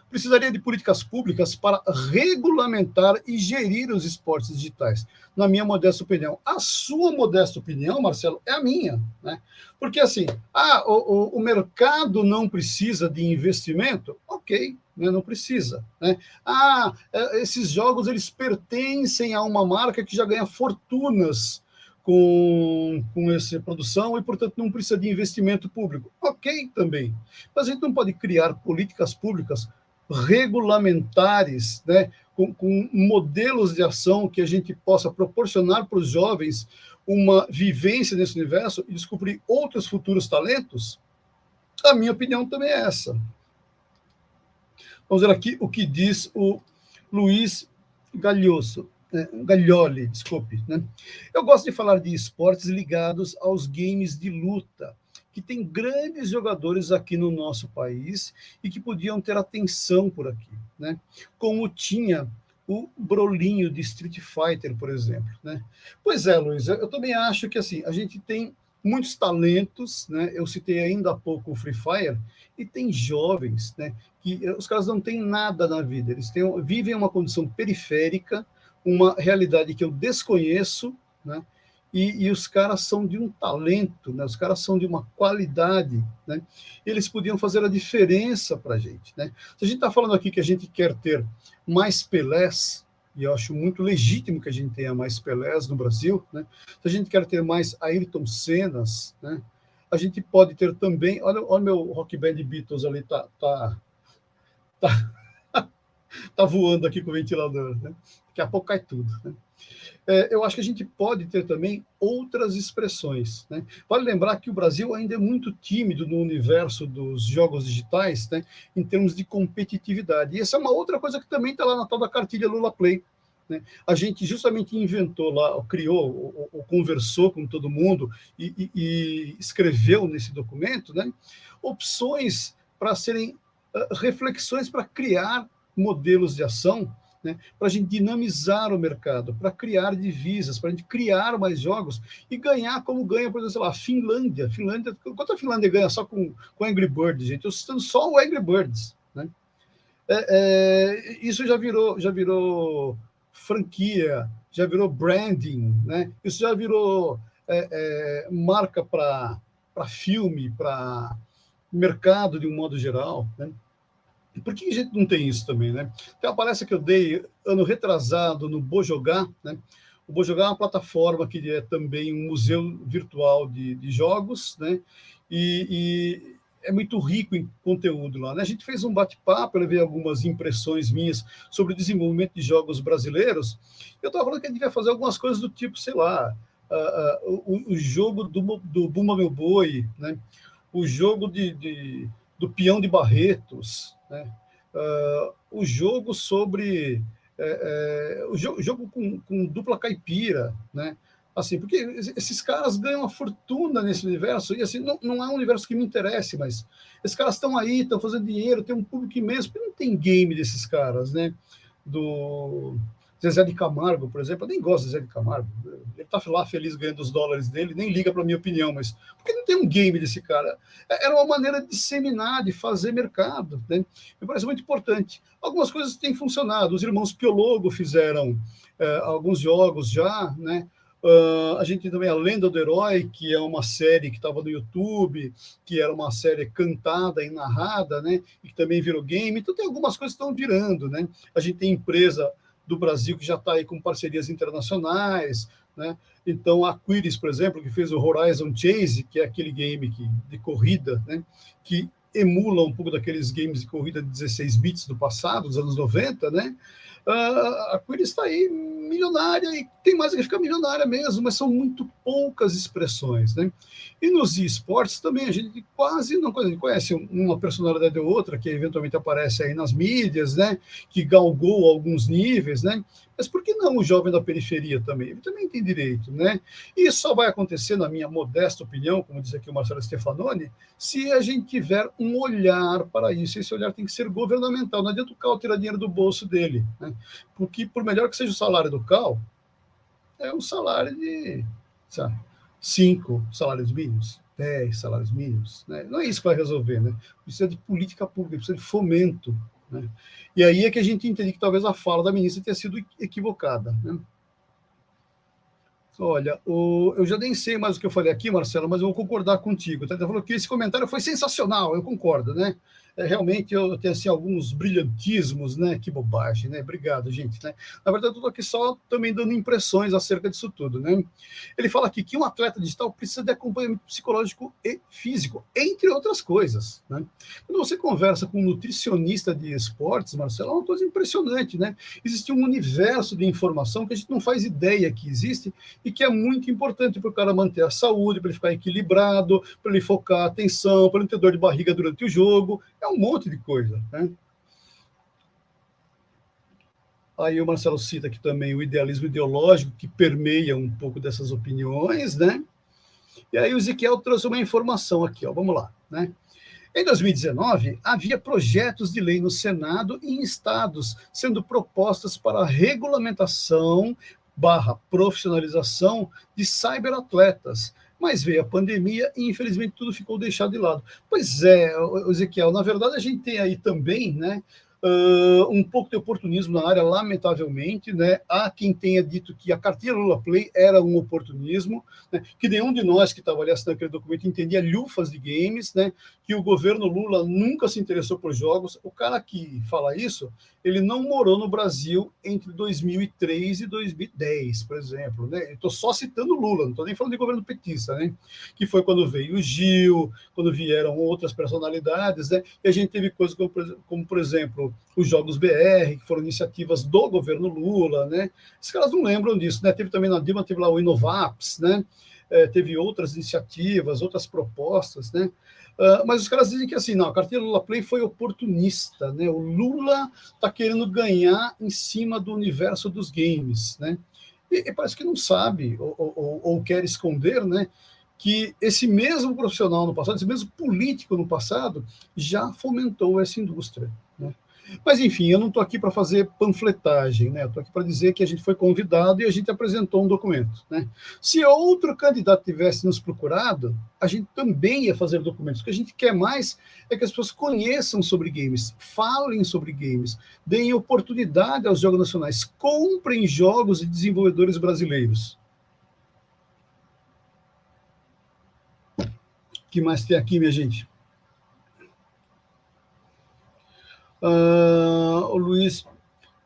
Precisaria de políticas públicas para regulamentar e gerir os esportes digitais, na minha modesta opinião. A sua modesta opinião, Marcelo, é a minha. Né? Porque, assim, ah, o, o, o mercado não precisa de investimento? Ok, né, não precisa. Né? Ah, é, esses jogos eles pertencem a uma marca que já ganha fortunas com, com essa produção e, portanto, não precisa de investimento público. Ok também. Mas a gente não pode criar políticas públicas regulamentares, né, com, com, modelos de ação que a gente possa proporcionar para os jovens uma vivência nesse universo e descobrir outros futuros talentos? A minha opinião também é essa. Vamos ver aqui o que diz o Luiz Galhoso, né, Gaglioli, desculpe. Né? Eu gosto de falar de esportes ligados aos games de luta, que tem grandes jogadores aqui no nosso país e que podiam ter atenção por aqui, né? Como tinha o Brolinho de Street Fighter, por exemplo, né? Pois é, Luiz, eu também acho que assim, a gente tem muitos talentos, né? Eu citei ainda há pouco o Free Fire e tem jovens, né, que eh, os caras não têm nada na vida, eles têm, vivem uma condição periférica, uma realidade que eu desconheço, né? E, e, os caras são de um talento, né? os caras são de uma qualidade, né? eles podiam fazer a diferença para a gente. Né? Se a gente está falando aqui que a gente quer ter mais Pelés, e eu acho muito legítimo que a gente tenha mais Pelés no Brasil, né? se a gente quer ter mais Ayrton Senas, né? a gente pode ter também, olha o meu Rock Band Beatles ali, tá, tá, tá, tá voando aqui com o ventilador, né? daqui a pouco cai tudo. Né? É, eu acho que a gente pode ter também outras expressões. Né? Vale lembrar que o Brasil ainda é muito tímido no universo dos jogos digitais, né, em termos de competitividade. E essa é uma outra coisa que também está lá na tal da cartilha Lula Play. Né? A gente justamente inventou lá, criou, ou, ou conversou com todo mundo e, e, e escreveu nesse documento né, opções para serem uh, reflexões para criar modelos de ação né, para a gente dinamizar o mercado, para criar divisas, para a gente criar mais jogos e ganhar como ganha, por exemplo, sei lá, a Finlândia. Finlândia quanto a Finlândia ganha só com, com Angry Birds, gente? Eu estou só o Angry Birds. Né? É, é, isso já virou, já virou franquia, já virou branding, né? isso já virou é, é marca para filme, para mercado de um modo geral. Né? Por que a gente não tem isso também, né? Tem uma palestra que eu dei ano retrasado no Bojogá, né? O Bojogá é uma plataforma que é também um museu virtual de, de jogos, né? E, e, é muito rico em conteúdo lá. Né? A gente fez um bate-papo, eu levei algumas impressões minhas sobre o desenvolvimento de jogos brasileiros. Eu estava falando que a gente vai fazer algumas coisas do tipo, sei lá, uh, uh, o, o, jogo do, do Bumba Meu Boi, né? o jogo de, de, do peão de Barretos, né? uh, o jogo sobre é, é, o jogo, jogo com, com, dupla caipira, né? Assim, porque esses caras ganham uma fortuna nesse universo, e assim, não, não é um universo que me interesse, mas esses caras estão aí, estão fazendo dinheiro, tem um público imenso, porque não tem game desses caras, né? Do, Zezé de Camargo, por exemplo, eu nem gosto de Zezé de Camargo. Ele está lá feliz ganhando os dólares dele, nem liga para a minha opinião, mas por que não tem um game desse cara? É, era uma maneira de disseminar, de fazer mercado. Né? Me parece muito importante. Algumas coisas têm funcionado. Os irmãos Piologo fizeram é, alguns jogos já, né? Uh, a gente tem também a Lenda do Herói, que é uma série que estava no YouTube, que era uma série cantada e narrada, né? E que também virou game. Então tem algumas coisas que estão virando, né? A gente tem empresa do Brasil, que já está aí com parcerias internacionais, né? Então, a Quiris, por exemplo, que fez o Horizon Chase, que é aquele game que, de corrida, né? que emula um pouco daqueles games de corrida de 16 bits do passado, dos anos 90, né? Uh, a Quiris está aí milionária e tem mais que ficar milionária mesmo, mas são muito poucas expressões, né? E nos esportes também a gente quase não conhece uma personalidade ou outra que eventualmente aparece aí nas mídias, né? Que galgou alguns níveis, né? Mas por que não o jovem da periferia também? Ele também tem direito, né? E isso só vai acontecer, na minha modesta opinião, como diz aqui o Marcelo Stefanoni, se a gente tiver um olhar para isso. Esse olhar tem que ser governamental. Não adianta o Cal tirar dinheiro do bolso dele, né? Porque, por melhor que seja o salário do Cal, é um salário de sabe, cinco salários mínimos, dez salários mínimos. Né? Não é isso que vai resolver, né? Precisa de política pública, precisa de fomento né? E aí é que a gente entende que talvez a fala da ministra tenha sido equivocada. Né? Olha, o, eu já nem sei mais o que eu falei aqui, Marcelo, mas eu vou concordar contigo. Tá? Você falou que esse comentário foi sensacional, eu concordo, né? É, realmente eu tenho assim, alguns brilhantismos, né? Que bobagem, né? Obrigado, gente. Né? Na verdade, eu estou aqui só também dando impressões acerca disso tudo, né? Ele fala aqui que um atleta digital precisa de acompanhamento psicológico e físico, entre outras coisas. Né? Quando você conversa com um nutricionista de esportes, Marcelo, é uma coisa impressionante, né? Existe um universo de informação que a gente não faz ideia que existe e que é muito importante para o cara manter a saúde, para ele ficar equilibrado, para ele focar a atenção, para ele ter dor de barriga durante o jogo. É um monte de coisa. Né? Aí o Marcelo cita aqui também o idealismo ideológico que permeia um pouco dessas opiniões, né? E aí o Ezequiel trouxe uma informação aqui, ó, vamos lá, né? Em 2019, havia projetos de lei no Senado e em estados sendo propostas para regulamentação barra profissionalização de cyberatletas, mas veio a pandemia e, infelizmente, tudo ficou deixado de lado. Pois é, Ezequiel, na verdade, a gente tem aí também, né, Uh, um pouco de oportunismo na área, lamentavelmente, né? Há quem tenha dito que a carteira Lula Play era um oportunismo, né? que nenhum de nós que estava ali assinando aquele documento entendia lufas de games, né? Que o governo Lula nunca se interessou por jogos. O cara que fala isso, ele não morou no Brasil entre 2003 e 2010, por exemplo, né? Estou só citando Lula, não estou nem falando de governo petista, né? Que foi quando veio o Gil, quando vieram outras personalidades, né? E a gente teve coisas como, como por exemplo, os Jogos BR, que foram iniciativas do governo Lula, né? Esses caras não lembram disso, né? Teve também na Dilma, teve lá o Inovaps, né? É, teve outras iniciativas, outras propostas, né? Uh, mas os caras dizem que assim, não, a carteira Lula Play foi oportunista, né? O Lula está querendo ganhar em cima do universo dos games, né? E, e parece que não sabe ou, ou, ou, quer esconder, né? Que esse mesmo profissional no passado, esse mesmo político no passado, já fomentou essa indústria. Mas, enfim, eu não estou aqui para fazer panfletagem, né? Estou aqui para dizer que a gente foi convidado e a gente apresentou um documento, né? Se outro candidato tivesse nos procurado, a gente também ia fazer documentos. O que a gente quer mais é que as pessoas conheçam sobre games, falem sobre games, deem oportunidade aos jogos nacionais, comprem jogos de desenvolvedores brasileiros. O que mais tem aqui, minha gente? Uh, o Luiz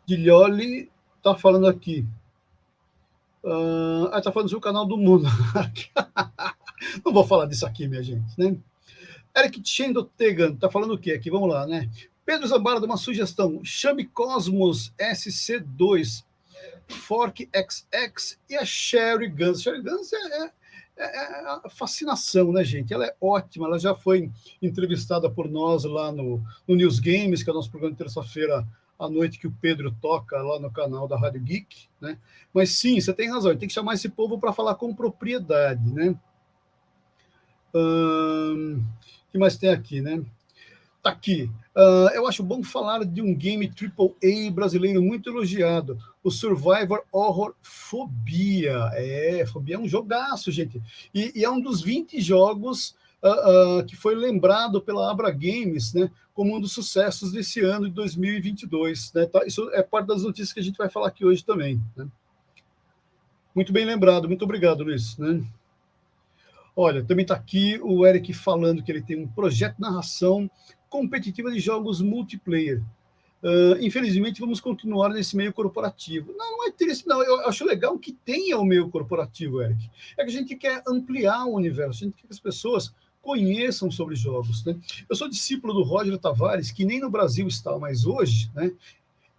Guilholi está falando aqui. Uh, ah, está falando do seu canal do mundo. Não vou falar disso aqui, minha gente. Né? Eric Chendo Tegan está falando o quê aqui? Vamos lá, né? Pedro Zambara uma sugestão. Chame Cosmos SC2, Fork XX e a Sherry Guns. Sherry Guns é, é, é, é a fascinação, né, gente? Ela é ótima, ela já foi entrevistada por nós lá no, no News Games, que é o nosso programa de terça-feira à noite que o Pedro toca lá no canal da Rádio Geek, né? Mas sim, você tem razão, tem que chamar esse povo para falar com propriedade, né? O que mais tem aqui, né? Tá aqui. Uh, eu acho bom falar de um game AAA brasileiro muito elogiado, o Survivor Horror Fobia. É, Fobia é um jogaço, gente. E, e é um dos 20 jogos uh, uh, que foi lembrado pela Abra Games, né, como um dos sucessos desse ano de 2022. Né, tá? Isso é parte das notícias que a gente vai falar aqui hoje também. Né? Muito bem lembrado, muito obrigado, Luiz. Né? Olha, também está aqui o Eric falando que ele tem um projeto de narração competitiva de jogos multiplayer. Uh, infelizmente, vamos continuar nesse meio corporativo. Não, não é triste, não. Eu acho legal que tenha o meio corporativo, Eric. É que a gente quer ampliar o universo, a gente quer que as pessoas conheçam sobre jogos. Né? Eu sou discípulo do Roger Tavares, que nem no Brasil está mais hoje, né?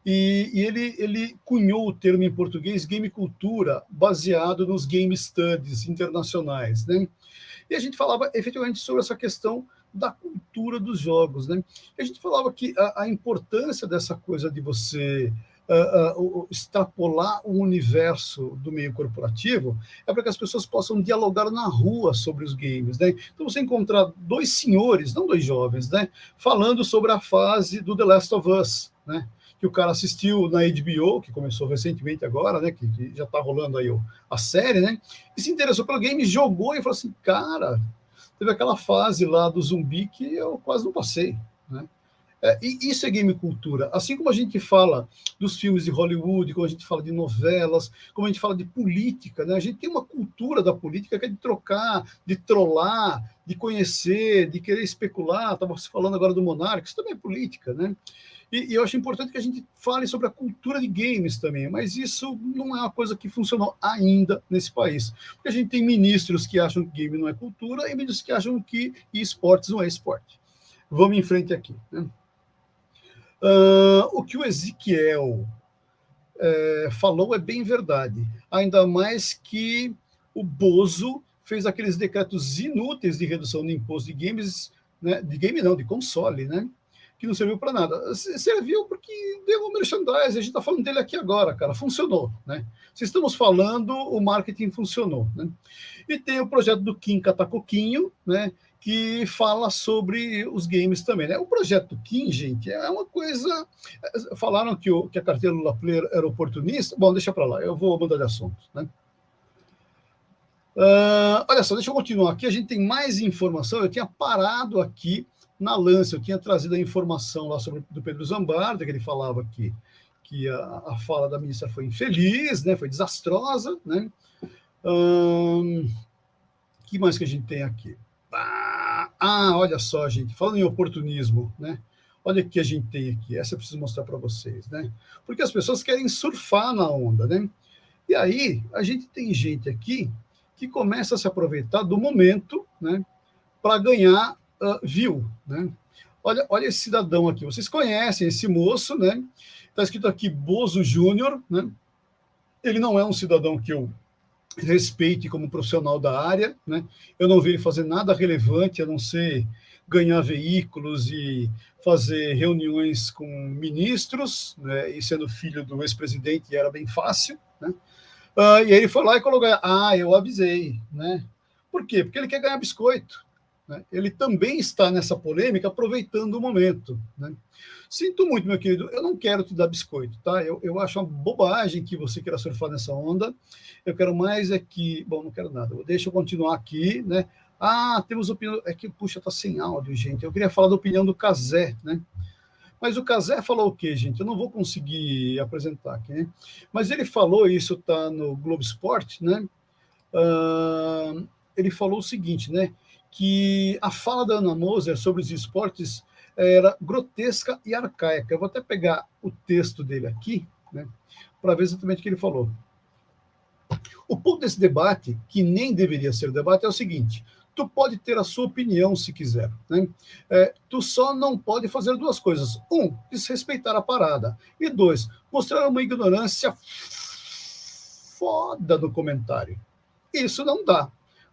E, e, ele, ele cunhou o termo em português game cultura, baseado nos game studies internacionais. Né? E a gente falava efetivamente sobre essa questão da cultura dos jogos. Né? A gente falava que a, a importância dessa coisa de você uh, uh, extrapolar o universo do meio corporativo é para que as pessoas possam dialogar na rua sobre os games. Né? Então você encontrar dois senhores, não dois jovens, né? falando sobre a fase do The Last of Us, né? que o cara assistiu na HBO, que começou recentemente agora, né, que, que já está rolando aí a série, né, e se interessou pelo game, jogou e falou assim, cara, teve aquela fase lá do zumbi que eu quase não passei, né? É, e isso é game cultura. Assim como a gente fala dos filmes de Hollywood, como a gente fala de novelas, como a gente fala de política, né? A gente tem uma cultura da política que é de trocar, de trollar, de conhecer, de querer especular. Estava se falando agora do Monarca, isso também é política, né? E, e, eu acho importante que a gente fale sobre a cultura de games também, mas isso não é uma coisa que funcionou ainda nesse país. Porque a gente tem ministros que acham que game não é cultura e ministros que acham que esportes não é esporte. Vamos em frente aqui. Né? Uh, o que o Ezequiel é, falou é bem verdade, ainda mais que o Bozo fez aqueles decretos inúteis de redução do imposto de games, né, de game não, de console, né? Que não serviu para nada. Serviu porque deu um merchandising, a gente está falando dele aqui agora, cara, funcionou, né? Se estamos falando, o marketing funcionou, né? E tem o projeto do Kim Catacoquinho, né? Que fala sobre os games também, né? O projeto Kim, gente, é uma coisa... Falaram que, o, que a carteira Lula Player era oportunista. Bom, deixa para lá, eu vou mudar de assunto, né? Uh, olha só, deixa eu continuar aqui. A gente tem mais informação. Eu tinha parado aqui na Lance, eu tinha trazido a informação lá sobre do Pedro Zambarda, que ele falava que, que a, a fala da ministra foi infeliz, né, foi desastrosa. Né? Que mais que a gente tem aqui? Ah, ah, olha só, gente, falando em oportunismo, né? Olha o que a gente tem aqui, essa eu preciso mostrar para vocês, né? Porque as pessoas querem surfar na onda, né? E aí, a gente tem gente aqui que começa a se aproveitar do momento, né? Para ganhar uh, viu, né? Olha, olha esse cidadão aqui, vocês conhecem esse moço, né? Está escrito aqui Bozo Júnior, né? Ele não é um cidadão que eu respeite como profissional da área, né? Eu não vi ele fazer nada relevante, a não ser ganhar veículos e fazer reuniões com ministros, né? E sendo filho do ex-presidente era bem fácil, né? Uh, e aí ele foi lá e colocou, ah, eu avisei, né? Por quê? Porque ele quer ganhar biscoito né, ele também está nessa polêmica aproveitando o momento. Né? Sinto muito, meu querido, eu não quero te dar biscoito, tá? Eu, eu acho uma bobagem que você queira surfar nessa onda. Eu quero mais é que... Bom, não quero nada. Deixa eu continuar aqui, né? Ah, temos opinião... É que, puxa, tá sem áudio, gente. Eu queria falar da opinião do Casé, né? Mas o Casé falou o quê, gente? Eu não vou conseguir apresentar aqui, né? Mas ele falou, isso está no Globo Esporte, né? Uh, ele falou o seguinte, né? Que a fala da Ana Moser sobre os esportes era grotesca e arcaica. Eu vou até pegar o texto dele aqui, né, para ver exatamente o que ele falou. O ponto desse debate, que nem deveria ser debate, é o seguinte: tu pode ter a sua opinião se quiser, né? É, tu só não pode fazer duas coisas: um, desrespeitar a parada, e dois, mostrar uma ignorância foda no comentário. Isso não dá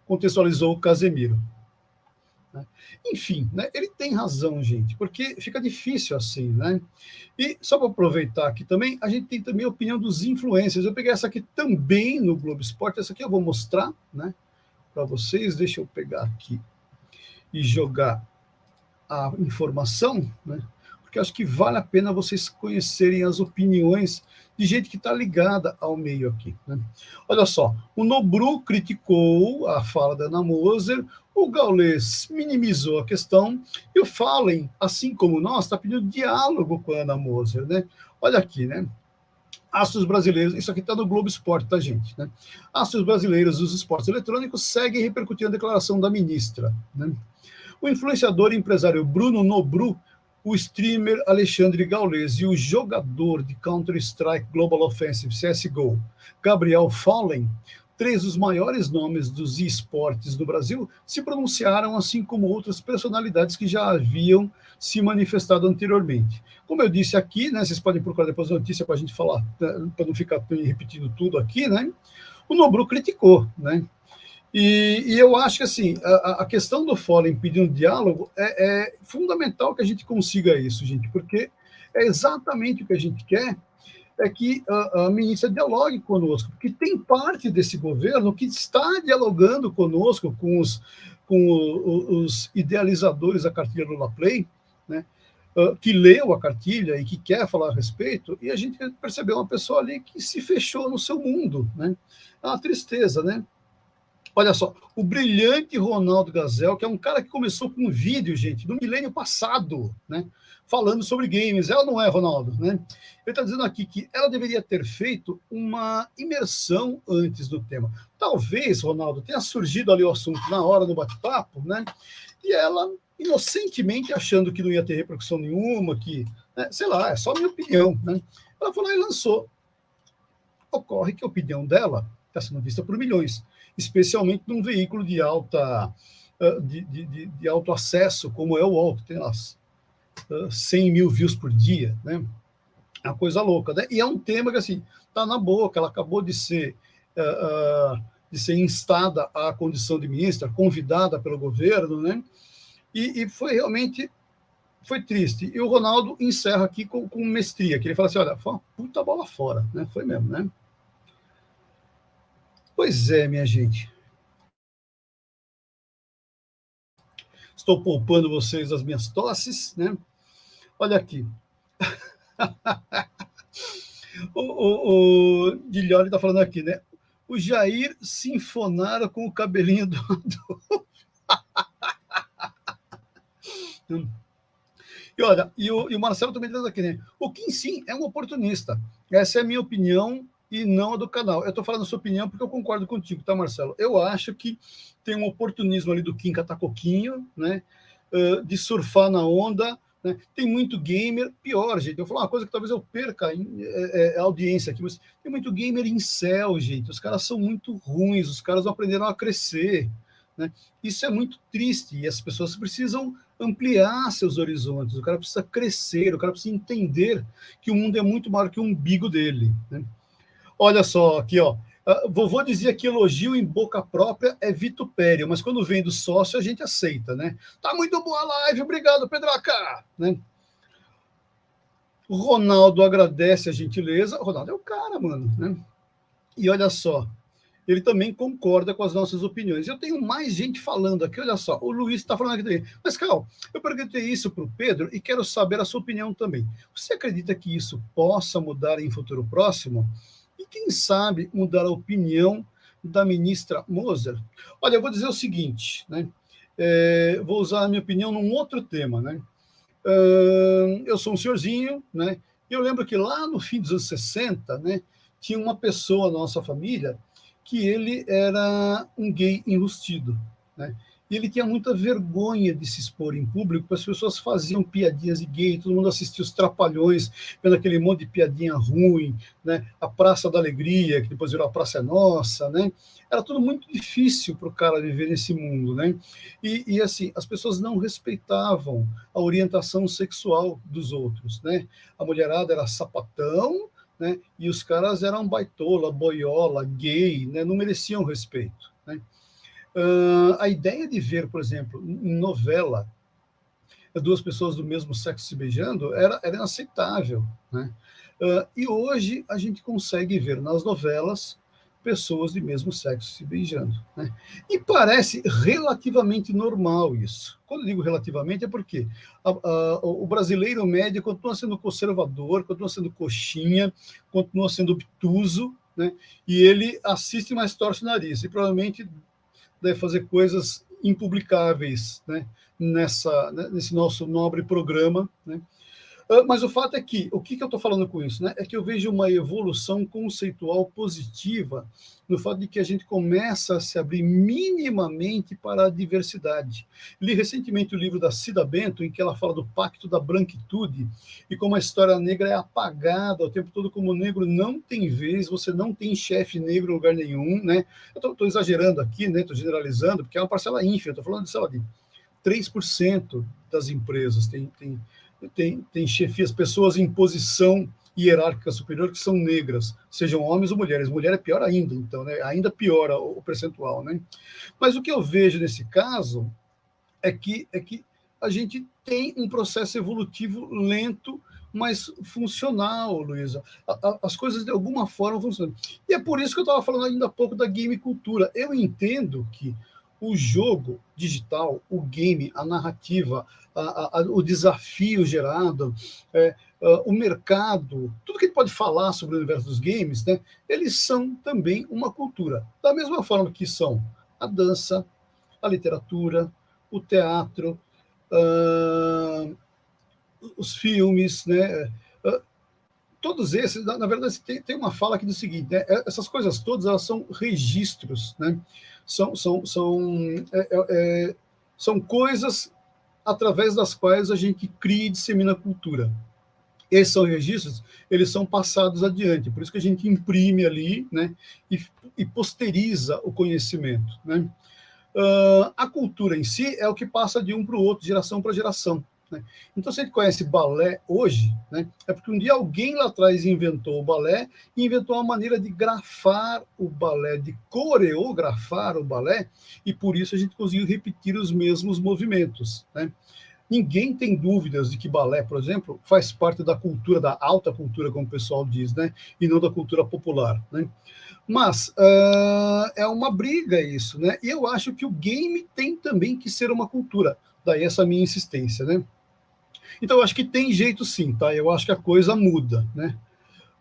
contextualizou o Casemiro. Né? Enfim, né, ele tem razão, gente, porque fica difícil assim, né? E só para aproveitar aqui também, a gente tem também a opinião dos influencers. Eu peguei essa aqui também no Globo Esporte, essa aqui eu vou mostrar, né, para vocês. Deixa eu pegar aqui e jogar a informação, né? Porque acho que vale a pena vocês conhecerem as opiniões de gente que está ligada ao meio aqui. Né? Olha só, o Nobru criticou a fala da Ana Moser, o Gaules minimizou a questão e o Fallen, assim como nós, está pedindo diálogo com a Ana Moser. Né? Olha aqui, né? Astros brasileiros, isso aqui está no Globo Esporte, tá, gente? Né? Astros brasileiros dos esportes eletrônicos seguem repercutindo a declaração da ministra. Né? O influenciador e empresário Bruno Nobru o streamer Alexandre Gaules e o jogador de Counter-Strike Global Offensive CSGO, Gabriel Fallen, três dos maiores nomes dos esportes do Brasil, se pronunciaram, assim como outras personalidades que já haviam se manifestado anteriormente. Como eu disse aqui, né, vocês podem procurar depois a notícia para a gente falar, né, para não ficar repetindo tudo aqui, né? O Nobru criticou, né? E, e, eu acho que assim, a, a questão do Fórum pedindo diálogo é, é, fundamental que a gente consiga isso, gente, porque é exatamente o que a gente quer, é que a, a ministra dialogue conosco, porque tem parte desse governo que está dialogando conosco, com os, com os idealizadores da cartilha Lula Play, né, que leu a cartilha e que quer falar a respeito, e a gente percebeu uma pessoa ali que se fechou no seu mundo, né? É uma tristeza, né? Olha só, o brilhante Ronaldo Gazel, que é um cara que começou com um vídeo, gente, no milênio passado, né? Falando sobre games. Ela não é, Ronaldo, né? Ele está dizendo aqui que ela deveria ter feito uma imersão antes do tema. Talvez, Ronaldo, tenha surgido ali o assunto na hora do bate-papo, né? E ela, inocentemente, achando que não ia ter repercussão nenhuma, que, né? sei lá, é só minha opinião, né? Ela falou e lançou. Ocorre que a opinião dela está sendo vista por milhões especialmente num veículo de alta ah, de, de, de alto acesso, como é o UOL, tem as 100 mil views por dia, né? É uma coisa louca, né? E é um tema que, assim, tá na boca, ela acabou de ser, uh, de ser instada à condição de ministra, convidada pelo governo, né? E, e, foi realmente, foi triste. E o Ronaldo encerra aqui com, com mestria, que ele fala assim, olha, foi uma puta bola fora, né? Foi mesmo, né? Pois é, minha gente. Estou poupando vocês das minhas tosses, né? Olha aqui. o, o, o Guilherme está falando aqui, né? O Jair sinfonara com o cabelinho do. e olha, e o, e o Marcelo também está aqui, né? O Kim sim é um oportunista. Essa é a minha opinião e não a do canal. Eu estou falando a sua opinião porque eu concordo contigo, tá, Marcelo? Eu acho que tem um oportunismo ali do Kim Catacoquinho, né? Uh, de surfar na onda, né? Tem muito gamer, pior, gente. Eu vou falar uma coisa que talvez eu perca é, é, a audiência aqui, mas tem muito gamer em céu, gente. Os caras são muito ruins, os caras não aprenderam a crescer. Né? Isso é muito triste e as pessoas precisam ampliar seus horizontes, o cara precisa crescer, o cara precisa entender que o mundo é muito maior que o umbigo dele. Né? Olha só, aqui, ó. Uh, vovô dizia que elogio em boca própria é vitupério, mas quando vem do sócio a gente aceita, né? Tá muito boa a live, obrigado, Pedraca! Né? O Ronaldo agradece a gentileza. Ronaldo é o cara, mano, né? E olha só, ele também concorda com as nossas opiniões. Eu tenho mais gente falando aqui, olha só, o Luiz está falando aqui também. Mas, Cal, eu perguntei isso para o Pedro e quero saber a sua opinião também. Você acredita que isso possa mudar em futuro próximo? Quem sabe, mudar a opinião da ministra Moser. Olha, eu vou dizer o seguinte, né? É, vou usar a minha opinião num outro tema, né? Uh, eu sou um senhorzinho, né? Eu lembro que lá no fim dos anos 60, né, tinha uma pessoa na nossa família que ele era um gay enrustido, né? E ele tinha muita vergonha de se expor em público, as pessoas faziam piadinhas de gay, todo mundo assistia os Trapalhões, vendo aquele monte de piadinha ruim, né? a Praça da Alegria, que depois virou a Praça é Nossa, né? Era tudo muito difícil para o cara viver nesse mundo, né? E, e, assim, as pessoas não respeitavam a orientação sexual dos outros, né? A mulherada era sapatão, né? E os caras eram baitola, boiola, gay, né? Não mereciam respeito? Uh, a ideia de ver, por exemplo, em novela, duas pessoas do mesmo sexo se beijando era, era inaceitável. Né? Uh, e hoje a gente consegue ver nas novelas pessoas de mesmo sexo se beijando. Né? E parece relativamente normal isso. Quando digo relativamente, é porque a, a, o brasileiro médio continua sendo conservador, continua sendo coxinha, continua sendo obtuso, né? e ele assiste, mas torce o nariz. E provavelmente deve fazer coisas impublicáveis né? Nessa, né? nesse nosso nobre programa, né? Ah, mas o fato é que, o que, que eu estou falando com isso? Né? É que eu vejo uma evolução conceitual positiva no fato de que a gente começa a se abrir minimamente para a diversidade. Li recentemente o livro da Cida Bento, em que ela fala do pacto da branquitude e como a história negra é apagada o tempo todo, como o negro não tem vez, você não tem chefe negro em lugar nenhum. Né? Eu estou exagerando aqui, estou né? generalizando, porque é uma parcela ínfima, estou falando de, sei lá, de 3% das empresas tem, tem tem, tem chefias, pessoas em posição hierárquica superior que são negras, sejam homens ou mulheres. Mulher é pior ainda, então, né? ainda piora o, percentual. Né? Mas o que eu vejo nesse caso é que, é que a gente tem um processo evolutivo lento, mas funcional, Luísa. As coisas, de alguma forma, funcionam. E é por isso que eu estava falando ainda há pouco da game cultura. Eu entendo que o jogo digital, o game, a narrativa, a, a, o desafio gerado, é, uh, o mercado, tudo que a pode falar sobre o universo dos games, né, eles são também uma cultura. Da mesma forma que são a dança, a literatura, o teatro, uh, os filmes, né, uh, todos esses, na, na verdade, tem, tem, uma fala aqui do seguinte, né, essas coisas todas elas são registros, né, são, são, são, é, é, é, são coisas através das quais a gente cria e dissemina cultura. Esses são registros, eles são passados adiante, por isso que a gente imprime ali né, e, e posteriza o conhecimento. Né? Uh, a cultura em si é o que passa de um para o outro, geração para geração. Né? Então, se a gente conhece balé hoje, né, é porque um dia alguém lá atrás inventou o balé e inventou uma maneira de grafar o balé, de coreografar o balé, e por isso a gente conseguiu repetir os mesmos movimentos. Né? Ninguém tem dúvidas de que balé, por exemplo, faz parte da cultura, da alta cultura, como o pessoal diz, né? e não da cultura popular. Né? Mas uh, é uma briga isso, né? E eu acho que o game tem também que ser uma cultura. Daí essa minha insistência, né? Então, eu acho que tem jeito sim, tá? Eu acho que a coisa muda, né?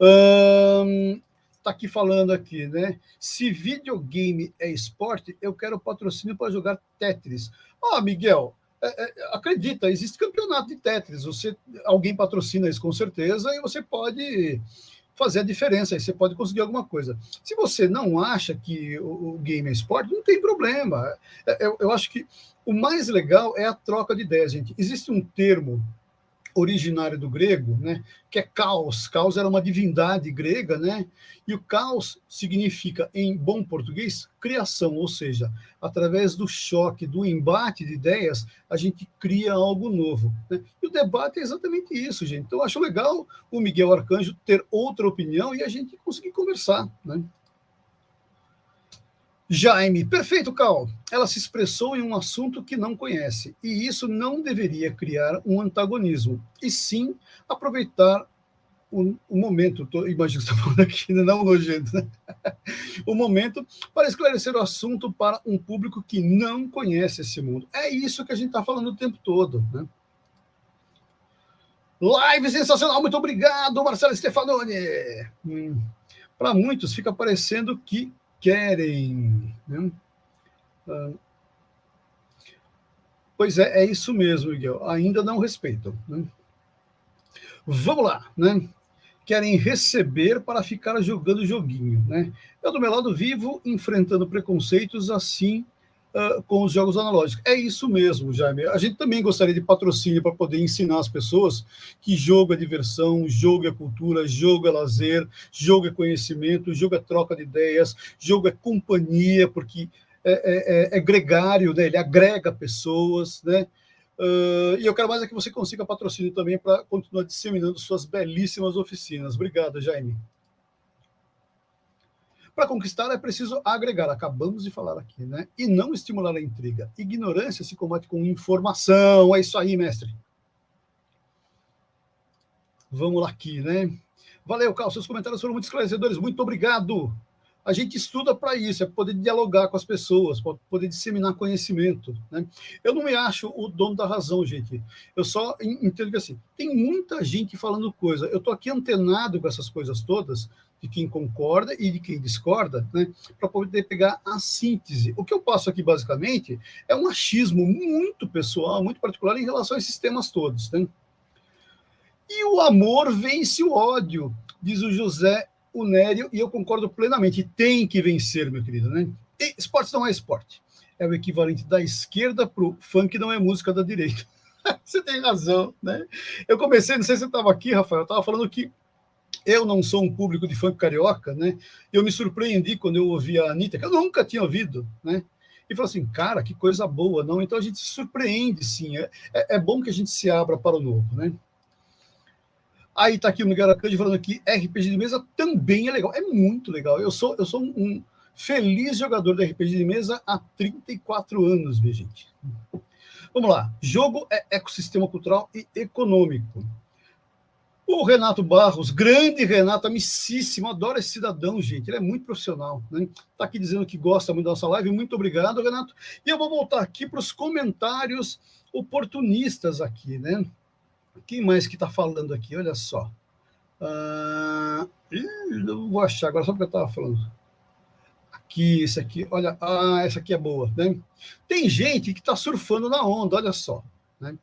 Um, tá aqui falando aqui, né? Se videogame é esporte, eu quero patrocínio para jogar Tetris. Ah, Miguel, é, é, acredita, existe campeonato de Tetris. Você, alguém patrocina isso com certeza e você pode fazer a diferença, aí você pode conseguir alguma coisa. Se você não acha que o, o game é esporte, não tem problema. É, eu, eu acho que o mais legal é a troca de ideias, gente. Existe um termo originário do grego, né, que é caos. Caos era uma divindade grega, né? E o caos significa, em bom português, criação, ou seja, através do choque, do embate de ideias, a gente cria algo novo. Né? E o debate é exatamente isso, gente. Então, acho legal o Miguel Arcanjo ter outra opinião e a gente conseguir conversar, né? Jaime, perfeito, Cal. Ela se expressou em um assunto que não conhece, e isso não deveria criar um antagonismo, e sim aproveitar o, o momento, tô, imagino que você está falando aqui, né? não nojento, né? o momento para esclarecer o assunto para um público que não conhece esse mundo. É isso que a gente está falando o tempo todo, né? Live sensacional, muito obrigado, Marcelo Stefanoni. Hum. Para muitos fica parecendo que querem. Né? Ah, pois é, é isso mesmo, Miguel. Ainda não respeitam. Né? Vamos lá, né? Querem receber para ficar jogando joguinho, né? Eu, do meu lado, vivo enfrentando preconceitos assim uh, com os jogos analógicos. É isso mesmo, Jaime. A gente também gostaria de patrocínio para poder ensinar as pessoas que jogo é diversão, jogo é cultura, jogo é lazer, jogo é conhecimento, jogo é troca de ideias, jogo é companhia, porque é, é, é, é gregário, né? ele agrega pessoas, né? Uh, e eu quero mais é que você consiga patrocínio também para continuar disseminando suas belíssimas oficinas. Obrigado, Jaime. Para conquistar é preciso agregar, acabamos de falar aqui, né? E não estimular a intriga. Ignorância se combate com informação. É isso aí, mestre. Vamos lá aqui, né? Valeu, Carlos. Seus comentários foram muito esclarecedores. Muito obrigado. A gente estuda para isso, é poder dialogar com as pessoas, poder disseminar conhecimento. Né? Eu não me acho o dono da razão, gente. Eu só entendo que assim, tem muita gente falando coisa. Eu estou aqui antenado com essas coisas todas, de quem concorda e de quem discorda, né, para poder pegar a síntese. O que eu passo aqui, basicamente, é um achismo muito pessoal, muito particular em relação a esses temas todos. Né? E o amor vence o ódio, diz o José Unério, e eu concordo plenamente. Tem que vencer, meu querido. Né? E esporte não é esporte. É o equivalente da esquerda para o funk, não é música da direita. você tem razão, né? Eu comecei, não sei se você estava aqui, Rafael, eu estava falando que eu não sou um público de funk carioca, né? Eu me surpreendi quando eu ouvi a Anitta, que eu nunca tinha ouvido, né? E falou assim, cara, que coisa boa, não? Então a gente se surpreende, sim. É, é, é bom que a gente se abra para o novo, né? Aí está aqui o Miguel Aracande falando que RPG de mesa também é legal. É muito legal. Eu sou, eu sou um feliz jogador de RPG de mesa há 34 anos, minha gente. Vamos lá. Jogo é ecossistema cultural e econômico. O Renato Barros, grande Renato, amicíssimo, adoro esse cidadão, gente. Ele é muito profissional. Né? Tá aqui dizendo que gosta muito da nossa live. Muito obrigado, Renato. E eu vou voltar aqui para os comentários oportunistas aqui, né? Quem mais que está falando aqui? Olha só. Ah, não vou achar agora, só porque eu estava falando. Aqui, esse aqui, olha, ah, essa aqui é boa, né? Tem gente que está surfando na onda, olha só, né?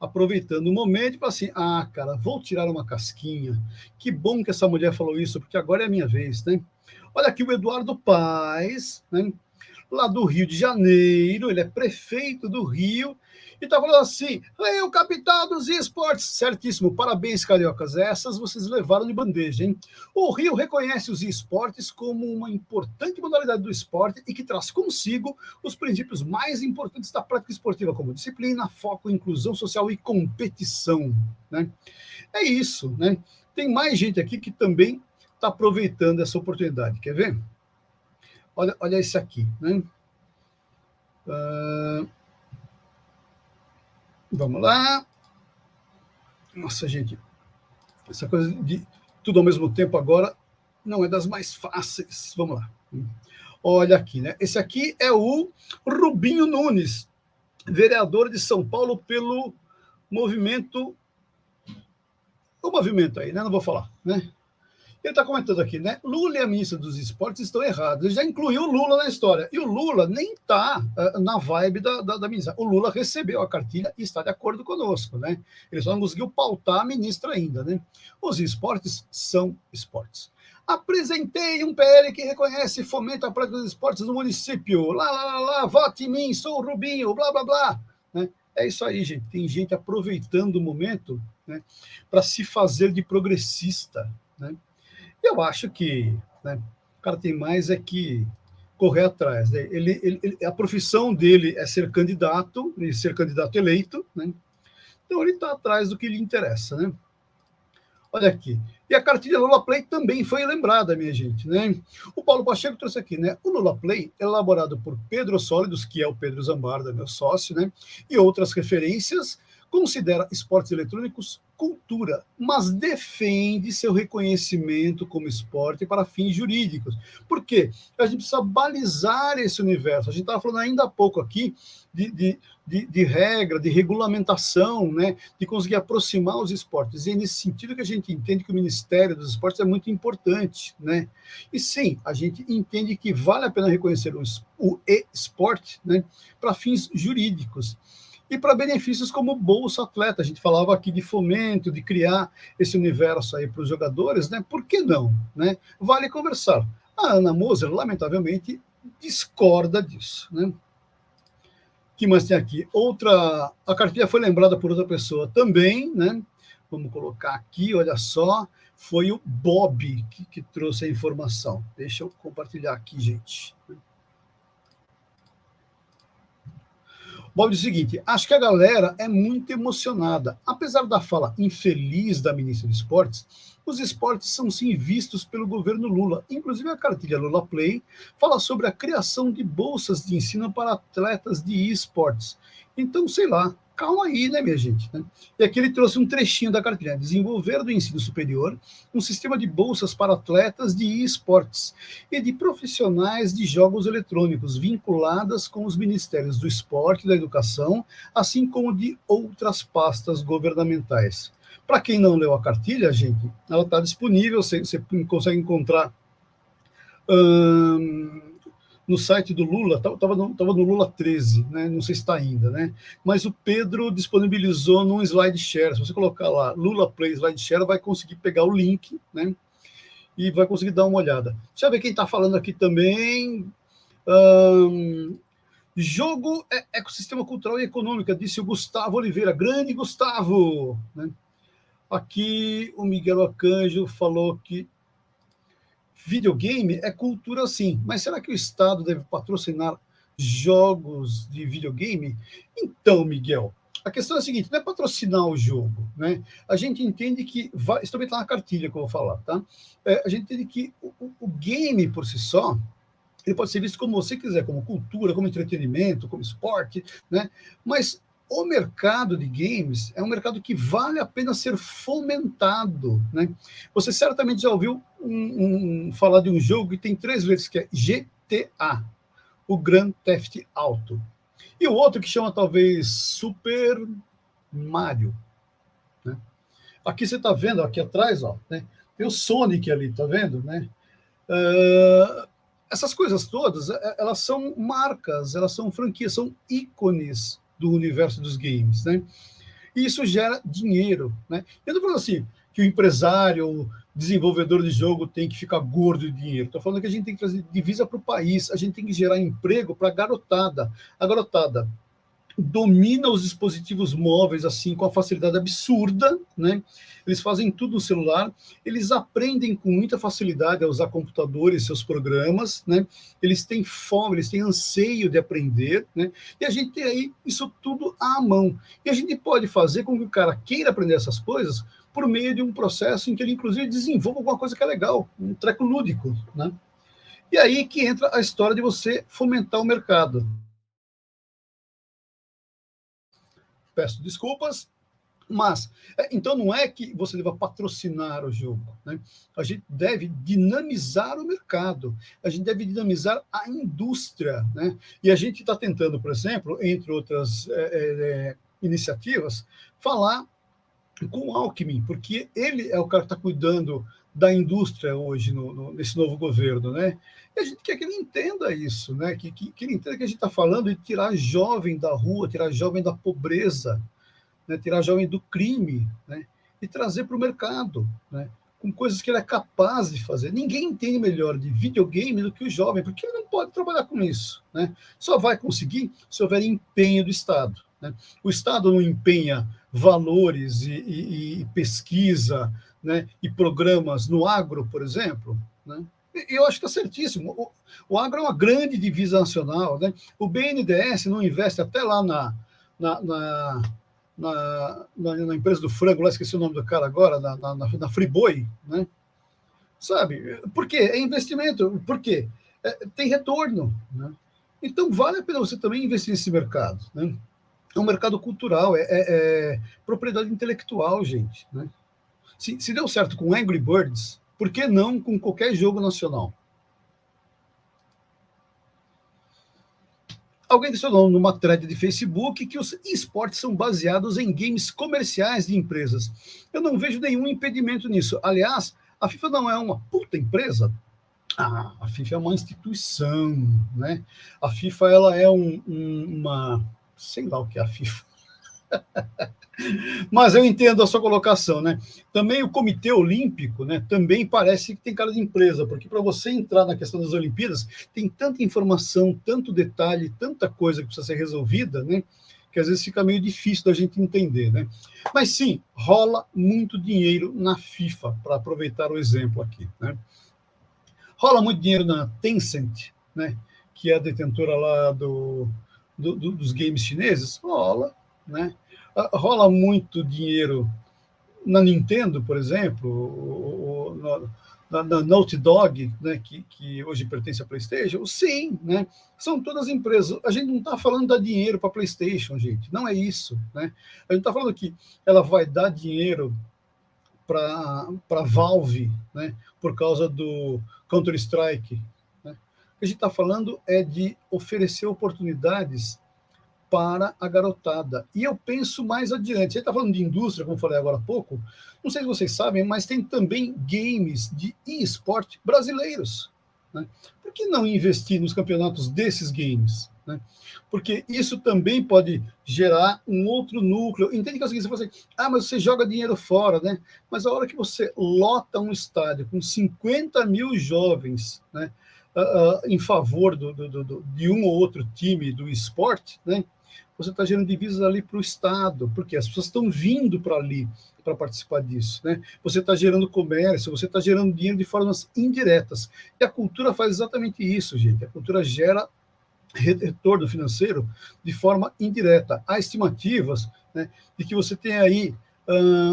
Aproveitando o momento fala assim: ah, cara, vou tirar uma casquinha. Que bom que essa mulher falou isso, porque agora é a minha vez, né? Olha aqui o Eduardo Paz, né? lá do Rio de Janeiro, ele é prefeito do Rio, e está falando assim: o capital dos esportes. Certíssimo, parabéns, cariocas. Essas vocês levaram de bandeja, hein? O Rio reconhece os esportes como uma importante modalidade do esporte e que traz consigo os princípios mais importantes da prática esportiva, como disciplina, foco, inclusão social e competição. Né? É isso, né? Tem mais gente aqui que também está aproveitando essa oportunidade. Quer ver? Olha, olha esse aqui, né? Uh, Vamos lá. Nossa, gente, essa coisa de tudo ao mesmo tempo agora não é das mais fáceis. Vamos lá. Olha aqui, né? Esse aqui é o Rubinho Nunes, vereador de São Paulo pelo movimento. O movimento aí, né? Não vou falar, né? Ele está comentando aqui, né? Lula e a ministra dos esportes estão errados. Ele já incluiu o Lula na história. E o Lula nem está uh, eh, na vibe da, da, da, ministra. O Lula recebeu a cartilha e está de acordo conosco, né? Ele só não conseguiu pautar a ministra ainda, né? Os esportes são esportes. Apresentei um PL que reconhece e fomenta a prática dos esportes no município. Lá, lá, lá, lá, vote em mim, sou o Rubinho, blá, blá, blá. Né? É isso aí, gente. Tem gente aproveitando o momento né, para se fazer de progressista. Né? Eu acho que né, o cara tem mais é que correr atrás. Né? Ele, ele, a profissão dele é ser candidato, e ser candidato eleito, né? então ele está atrás do que lhe interessa. Né? Olha aqui. E a cartilha Lula Play também foi lembrada, minha gente. Né? O Paulo Pacheco trouxe aqui, né? O Lula Play, elaborado por Pedro Sólidos, que é o Pedro Zambarda, meu sócio, né? E outras referências, considera esportes eletrônicos cultura, mas defende seu reconhecimento como esporte para fins jurídicos. Por quê? A gente precisa balizar esse universo. A gente estava falando ainda há pouco aqui de, de, de, de, regra, de regulamentação, né? de conseguir aproximar os esportes. E é nesse sentido que a gente entende que o Ministério dos Esportes é muito importante. Né? E sim, a gente entende que vale a pena reconhecer o, o esporte né? para fins jurídicos e para benefícios como Bolsa Atleta. A gente falava aqui de fomento, de criar esse universo aí para os jogadores, né? Por que não? Né? Vale conversar. A Ana Moser, lamentavelmente, discorda disso, né? que mais tem aqui? Outra, a cartilha foi lembrada por outra pessoa também, né? Vamos colocar aqui, olha só, foi o Bob que, que trouxe a informação. Deixa eu compartilhar aqui, gente. Bob diz o seguinte: acho que a galera é muito emocionada. Apesar da fala infeliz da ministra de Esportes, os esportes são sim vistos pelo governo Lula. Inclusive, a cartilha Lula Play fala sobre a criação de bolsas de ensino para atletas de esportes. Então, sei lá, calma aí, né, minha gente? Né? E aqui ele trouxe um trechinho da cartilha: desenvolver do ensino superior um sistema de bolsas para atletas de esportes e de profissionais de jogos eletrônicos vinculadas com os ministérios do esporte e da educação, assim como de outras pastas governamentais. Para quem não leu a cartilha, gente, ela está disponível, você, você, consegue encontrar. Hum, no site do Lula, estava no, tava no Lula 13, né? não sei se está ainda, né? mas o Pedro disponibilizou num slide share. Se você colocar lá Lula Play Slide Share, vai conseguir pegar o link né? e vai conseguir dar uma olhada. Deixa eu ver quem está falando aqui também. Um, jogo é ecossistema cultural e econômico, disse o Gustavo Oliveira. Grande Gustavo! Né? Aqui o Miguel Acanjo falou que videogame é cultura sim, mas será que o Estado deve patrocinar jogos de videogame? Então, Miguel, a questão é a seguinte, não é patrocinar o jogo, né? A gente entende que, vai, isso também está na cartilha que eu vou falar, tá? É, a gente entende que o, o, game por si só, ele pode ser visto como você quiser, como cultura, como entretenimento, como esporte, né? Mas o mercado de games é um mercado que vale a pena ser fomentado. Né? Você certamente já ouviu um, um, falar de um jogo que tem três letras, que é GTA, o Grand Theft Auto. E o outro que chama talvez Super Mario. Né? Aqui você está vendo, aqui atrás, ó, né? tem o Sonic ali, tá vendo? Né? Uh, essas coisas todas, elas são marcas, elas são franquias, são ícones do universo dos games, né? E isso gera dinheiro, né? Eu não falando assim que o empresário, o desenvolvedor de jogo tem que ficar gordo de dinheiro. Estou falando que a gente tem que trazer divisa para o país, a gente tem que gerar emprego para a garotada. A garotada domina os dispositivos móveis assim com a facilidade absurda, né? Eles fazem tudo no celular, eles aprendem com muita facilidade a usar computadores, seus programas, né? Eles têm fome, eles têm anseio de aprender, né? E a gente tem aí isso tudo à mão. E a gente pode fazer com que o cara queira aprender essas coisas por meio de um processo em que ele inclusive desenvolva alguma coisa que é legal, um treco lúdico, né? E aí que entra a história de você fomentar o mercado. Peço desculpas, mas, é, então não é que você deva patrocinar o jogo, né? A gente deve dinamizar o mercado, a gente deve dinamizar a indústria, né? E a gente está tentando, por exemplo, entre outras é, é, é, iniciativas, falar com o Alckmin, porque ele é o cara que está cuidando da indústria hoje no, no, nesse novo governo, né? E a gente quer que ele entenda isso, né? Que, que, que ele entenda que a gente está falando de tirar jovem da rua, tirar jovem da pobreza, né? tirar jovem do crime, né? E trazer para o mercado, né? Com coisas que ele é capaz de fazer. Ninguém entende melhor de videogame do que o jovem, porque ele não pode trabalhar com isso, né? Só vai conseguir se houver empenho do Estado. Né? O Estado não empenha valores e, e, e pesquisa né, e programas no agro, por exemplo, né? eu acho que está certíssimo. O, o, agro é uma grande divisa nacional. Né? O BNDES não investe até lá na, na, na, na, na, empresa do frango, lá esqueci o nome do cara agora, na, na, na Friboi, né? Sabe? Por quê? É investimento. Por quê? É, tem retorno. Né? Então, vale a pena você também investir nesse mercado. Né? É um mercado cultural, é, é, é propriedade intelectual, gente. Né? Se, se deu certo com Angry Birds, por que não com qualquer jogo nacional? Alguém disse numa thread de Facebook que os esportes são baseados em games comerciais de empresas. Eu não vejo nenhum impedimento nisso. Aliás, a FIFA não é uma puta empresa. Ah, a FIFA é uma instituição, né? A FIFA ela é um, um, uma, sei lá o que é a FIFA. Mas eu entendo a sua colocação, né? Também o Comitê Olímpico, né? Também parece que tem cara de empresa, porque para você entrar na questão das Olimpíadas, tem tanta informação, tanto detalhe, tanta coisa que precisa ser resolvida, né? Que às vezes fica meio difícil da gente entender, né? Mas sim, rola muito dinheiro na FIFA, para aproveitar o exemplo aqui, né? Rola muito dinheiro na Tencent, né? Que é a detentora lá do do, do, dos games chineses? Rola, né? Ah, rola muito dinheiro na Nintendo, por exemplo, ou, ou, na, na Naughty Dog, né, que, que hoje pertence à PlayStation, sim, né, são todas empresas. A gente não está falando dar dinheiro para a PlayStation, gente, não é isso. Né? A gente está falando que ela vai dar dinheiro para a Valve, né, por causa do Counter-Strike. Né? O que a gente está falando é de oferecer oportunidades para a garotada. E eu penso mais adiante. Você está falando de indústria, como falei agora há pouco. Não sei se vocês sabem, mas tem também games de e-sport brasileiros. Né? Por que não investir nos campeonatos desses games? Né? Porque isso também pode gerar um outro núcleo. Entende que é o seguinte, você fala assim, ah, mas você joga dinheiro fora, né? Mas a hora que você lota um estádio com 50 mil jovens, né? Uh, uh, em favor do, do, do, de um ou outro time do esporte, né? Você está gerando divisas ali para o Estado, porque as pessoas estão vindo para ali para participar disso. Né? Você está gerando comércio, você está gerando dinheiro de formas indiretas. E a cultura faz exatamente isso, gente. A cultura gera retorno financeiro de forma indireta. Há estimativas né, de que você tem aí,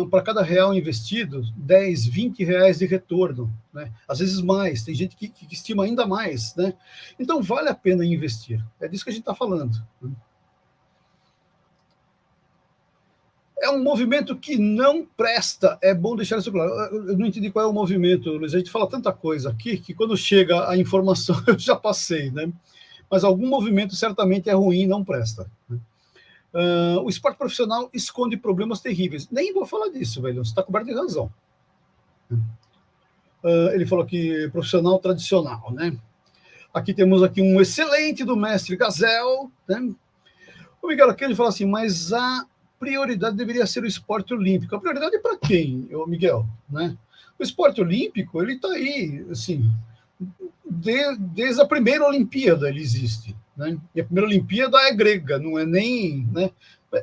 para cada real investido, 10, 20 reais de retorno, né? às vezes mais, tem gente que, que estima ainda mais. Né? Então, vale a pena investir. É disso que a gente está falando. Né? É um movimento que não presta. É bom deixar isso claro. Eu não entendi qual é o movimento, Luiz. A gente fala tanta coisa aqui que quando chega a informação eu já passei, né? Mas algum movimento certamente é ruim, não presta. Uh, o esporte profissional esconde problemas terríveis. Nem vou falar disso, velho. Você está coberto de razão. Uh, ele falou que profissional tradicional, né? Aqui temos aqui um excelente do mestre Gazel, né? O Miguel aqui ele fala assim, mas a prioridade deveria ser o esporte olímpico. A prioridade é para quem, Miguel? Né? O esporte olímpico, ele está aí, assim, de, desde a primeira Olimpíada ele existe. Né? E a primeira Olimpíada é grega, não é nem... Né?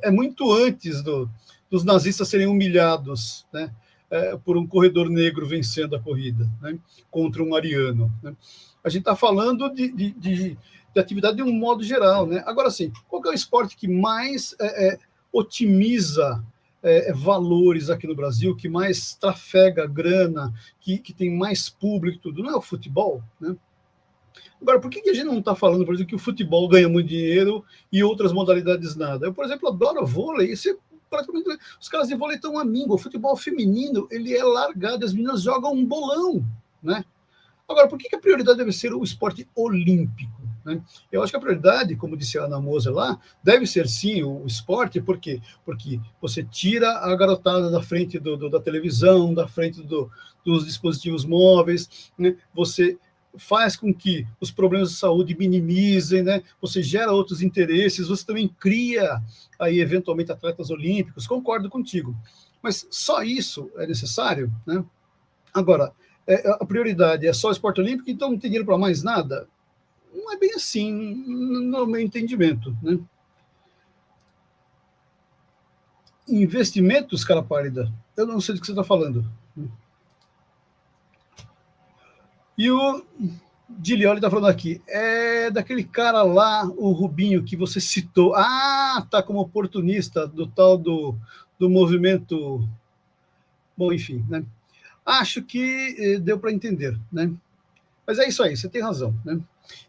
É muito antes do, dos nazistas serem humilhados né? É, por um corredor negro vencendo a corrida né? contra um ariano. Né? A gente está falando de, de, de, de, atividade de um modo geral. Né? Agora, sim, qual é o esporte que mais... É, é, otimiza é, valores aqui no Brasil, que mais trafega grana, que, que tem mais público tudo, não é o futebol, né? Agora, por que, a gente não está falando, por exemplo, que o futebol ganha muito dinheiro e outras modalidades nada? Eu, por exemplo, adoro vôlei, isso é praticamente... Os caras de vôlei estão a O futebol feminino, ele é largado, as meninas jogam um bolão, né? Agora, por que, que a prioridade deve ser o esporte olímpico? Né? Eu acho que a prioridade, como disse a Ana Moser lá, deve ser sim o, esporte, por quê? Porque você tira a garotada da frente do, do, da televisão, da frente do, dos dispositivos móveis, né? você faz com que os problemas de saúde minimizem, né? você gera outros interesses, você também cria aí eventualmente atletas olímpicos, concordo contigo. Mas só isso é necessário, né? Agora, é, a prioridade é só esporte olímpico, então não tem dinheiro para mais nada? Não é bem assim, no meu entendimento. Né? Investimentos, cara pálida, eu não sei do que você está falando. E o Dilioli está falando aqui, é daquele cara lá, o Rubinho, que você citou. Ah, tá como oportunista do tal do, do movimento. Bom, enfim, né? Acho que eh, deu para entender, né? Mas é isso aí, você tem razão, né?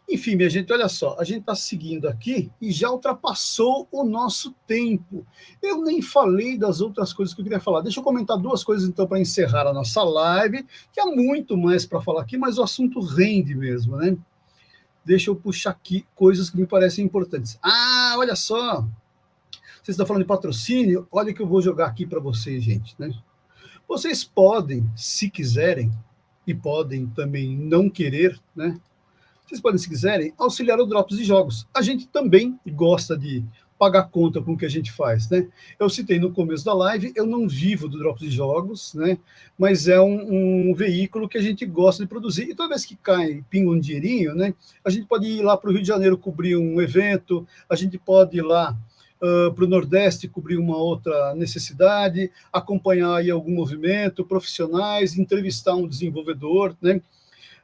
Enfim, minha gente, olha só, a gente está seguindo aqui e já ultrapassou o nosso tempo. Eu nem falei das outras coisas que eu queria falar. Deixa eu comentar duas coisas, então, para encerrar a nossa live, que há muito mais para falar aqui, mas o assunto rende mesmo, né? Deixa eu puxar aqui coisas que me parecem importantes. Ah, olha só! Vocês estão falando de patrocínio? Olha que eu vou jogar aqui para vocês, gente, né? Vocês podem, se quiserem, e podem também não querer, né? Vocês podem, se quiserem, auxiliar o Drops de Jogos. A gente também gosta de pagar conta com o que a gente faz, né? Eu citei no começo da live, eu não vivo do Drops de Jogos, né? Mas é um, um veículo que a gente gosta de produzir. E toda vez que cai, pinga um dinheirinho, né? A gente pode ir lá para o Rio de Janeiro cobrir um evento, a gente pode ir lá uh, para o Nordeste cobrir uma outra necessidade, acompanhar aí algum movimento, profissionais, entrevistar um desenvolvedor, né?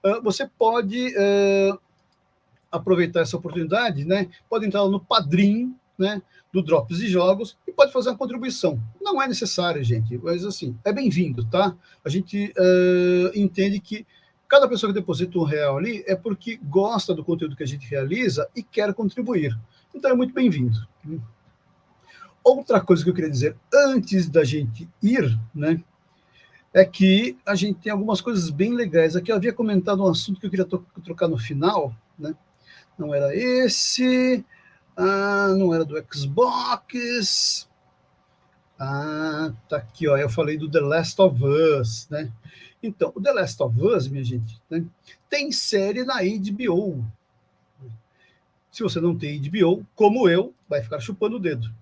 Uh, você pode uh, aproveitar essa oportunidade, né, pode entrar no Padrim, né, do Drops de Jogos e pode fazer uma contribuição. Não é necessário, gente, mas assim, é bem-vindo, tá? A gente uh, entende que cada pessoa que deposita um real ali é porque gosta do conteúdo que a gente realiza e quer contribuir. Então é muito bem-vindo. Outra coisa que eu queria dizer antes da gente ir, né, é que a gente tem algumas coisas bem legais. Aqui eu havia comentado um assunto que eu queria trocar no final, né? Não era esse, ah, não era do Xbox. Ah, tá aqui, ó. Eu falei do The Last of Us, né? Então, o The Last of Us, minha gente, né, tem série na HBO. Se você não tem HBO, como eu, vai ficar chupando o dedo.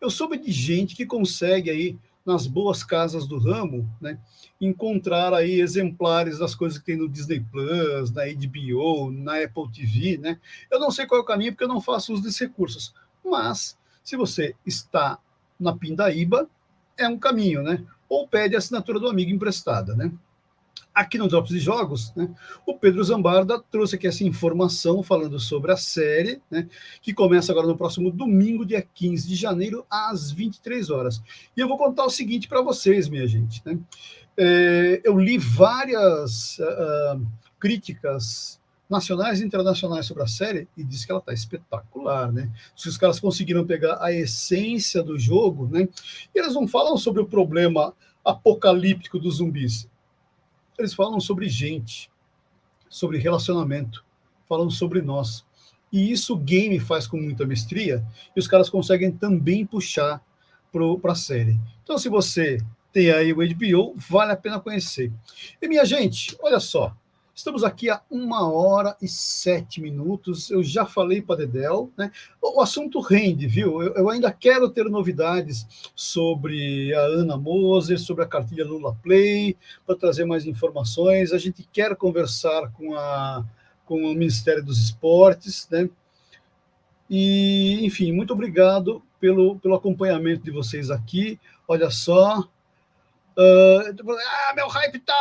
Eu soube de gente que consegue aí nas boas casas do ramo, né, encontrar aí exemplares das coisas que tem no Disney Plus, na HBO, na Apple TV, né? Eu não sei qual é o caminho porque eu não faço uso desses recursos, mas se você está na Pindaíba, é um caminho, né? Ou pede a assinatura do amigo emprestada, né? Aqui no Drops de Jogos, né, o Pedro Zambarda trouxe aqui essa informação falando sobre a série, né, que começa agora no próximo domingo, dia 15 de janeiro, às 23 horas. E eu vou contar o seguinte para vocês, minha gente. Né? É, eu li várias uh, críticas nacionais e internacionais sobre a série e disse que ela está espetacular, né? Se os caras conseguiram pegar a essência do jogo, né? E eles não falam sobre o problema apocalíptico dos zumbis eles falam sobre gente, sobre relacionamento, falam sobre nós. E isso o game faz com muita mestria, e os caras conseguem também puxar para a série. Então, se você tem aí o HBO, vale a pena conhecer. E minha gente, olha só, Estamos aqui há uma hora e sete minutos. Eu já falei para Dedel, né? O assunto rende, viu? Eu, eu, ainda quero ter novidades sobre a Ana Moser, sobre a cartilha Lula Play, para trazer mais informações. A gente quer conversar com, a, com o Ministério dos Esportes, né? E, enfim, muito obrigado pelo, pelo acompanhamento de vocês aqui. Olha só, Uh, ah, meu hype tá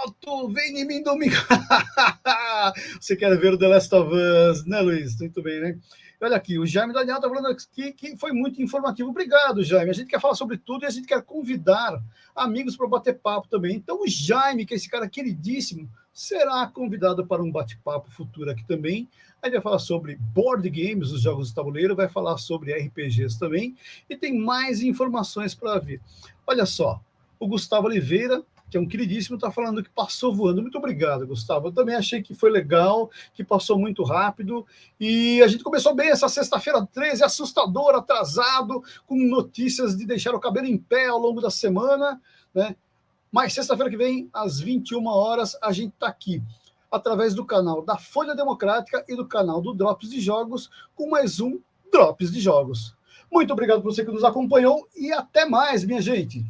alto, vem em mim domingo. Você quer ver o The Last of Us, né, Luiz? Muito bem, né? Olha aqui, o Jaime Daniel está falando aqui que foi muito informativo. Obrigado, Jaime. A gente quer falar sobre tudo e a gente quer convidar amigos para bater papo também. Então, o Jaime, que é esse cara queridíssimo, será convidado para um bate-papo futuro aqui também. Aí vai falar sobre board games, os jogos de tabuleiro, vai falar sobre RPGs também, e tem mais informações para vir. Olha só, o Gustavo Oliveira, que é um queridíssimo, está falando que passou voando. Muito obrigado, Gustavo. Eu também achei que foi legal, que passou muito rápido. E a gente começou bem essa sexta-feira 13, assustador, atrasado, com notícias de deixar o cabelo em pé ao longo da semana. Né? Mas sexta-feira que vem, às 21 horas, a gente está aqui, através do canal da Folha Democrática e do canal do Drops de Jogos, com mais um Drops de Jogos. Muito obrigado por você que nos acompanhou e até mais, minha gente.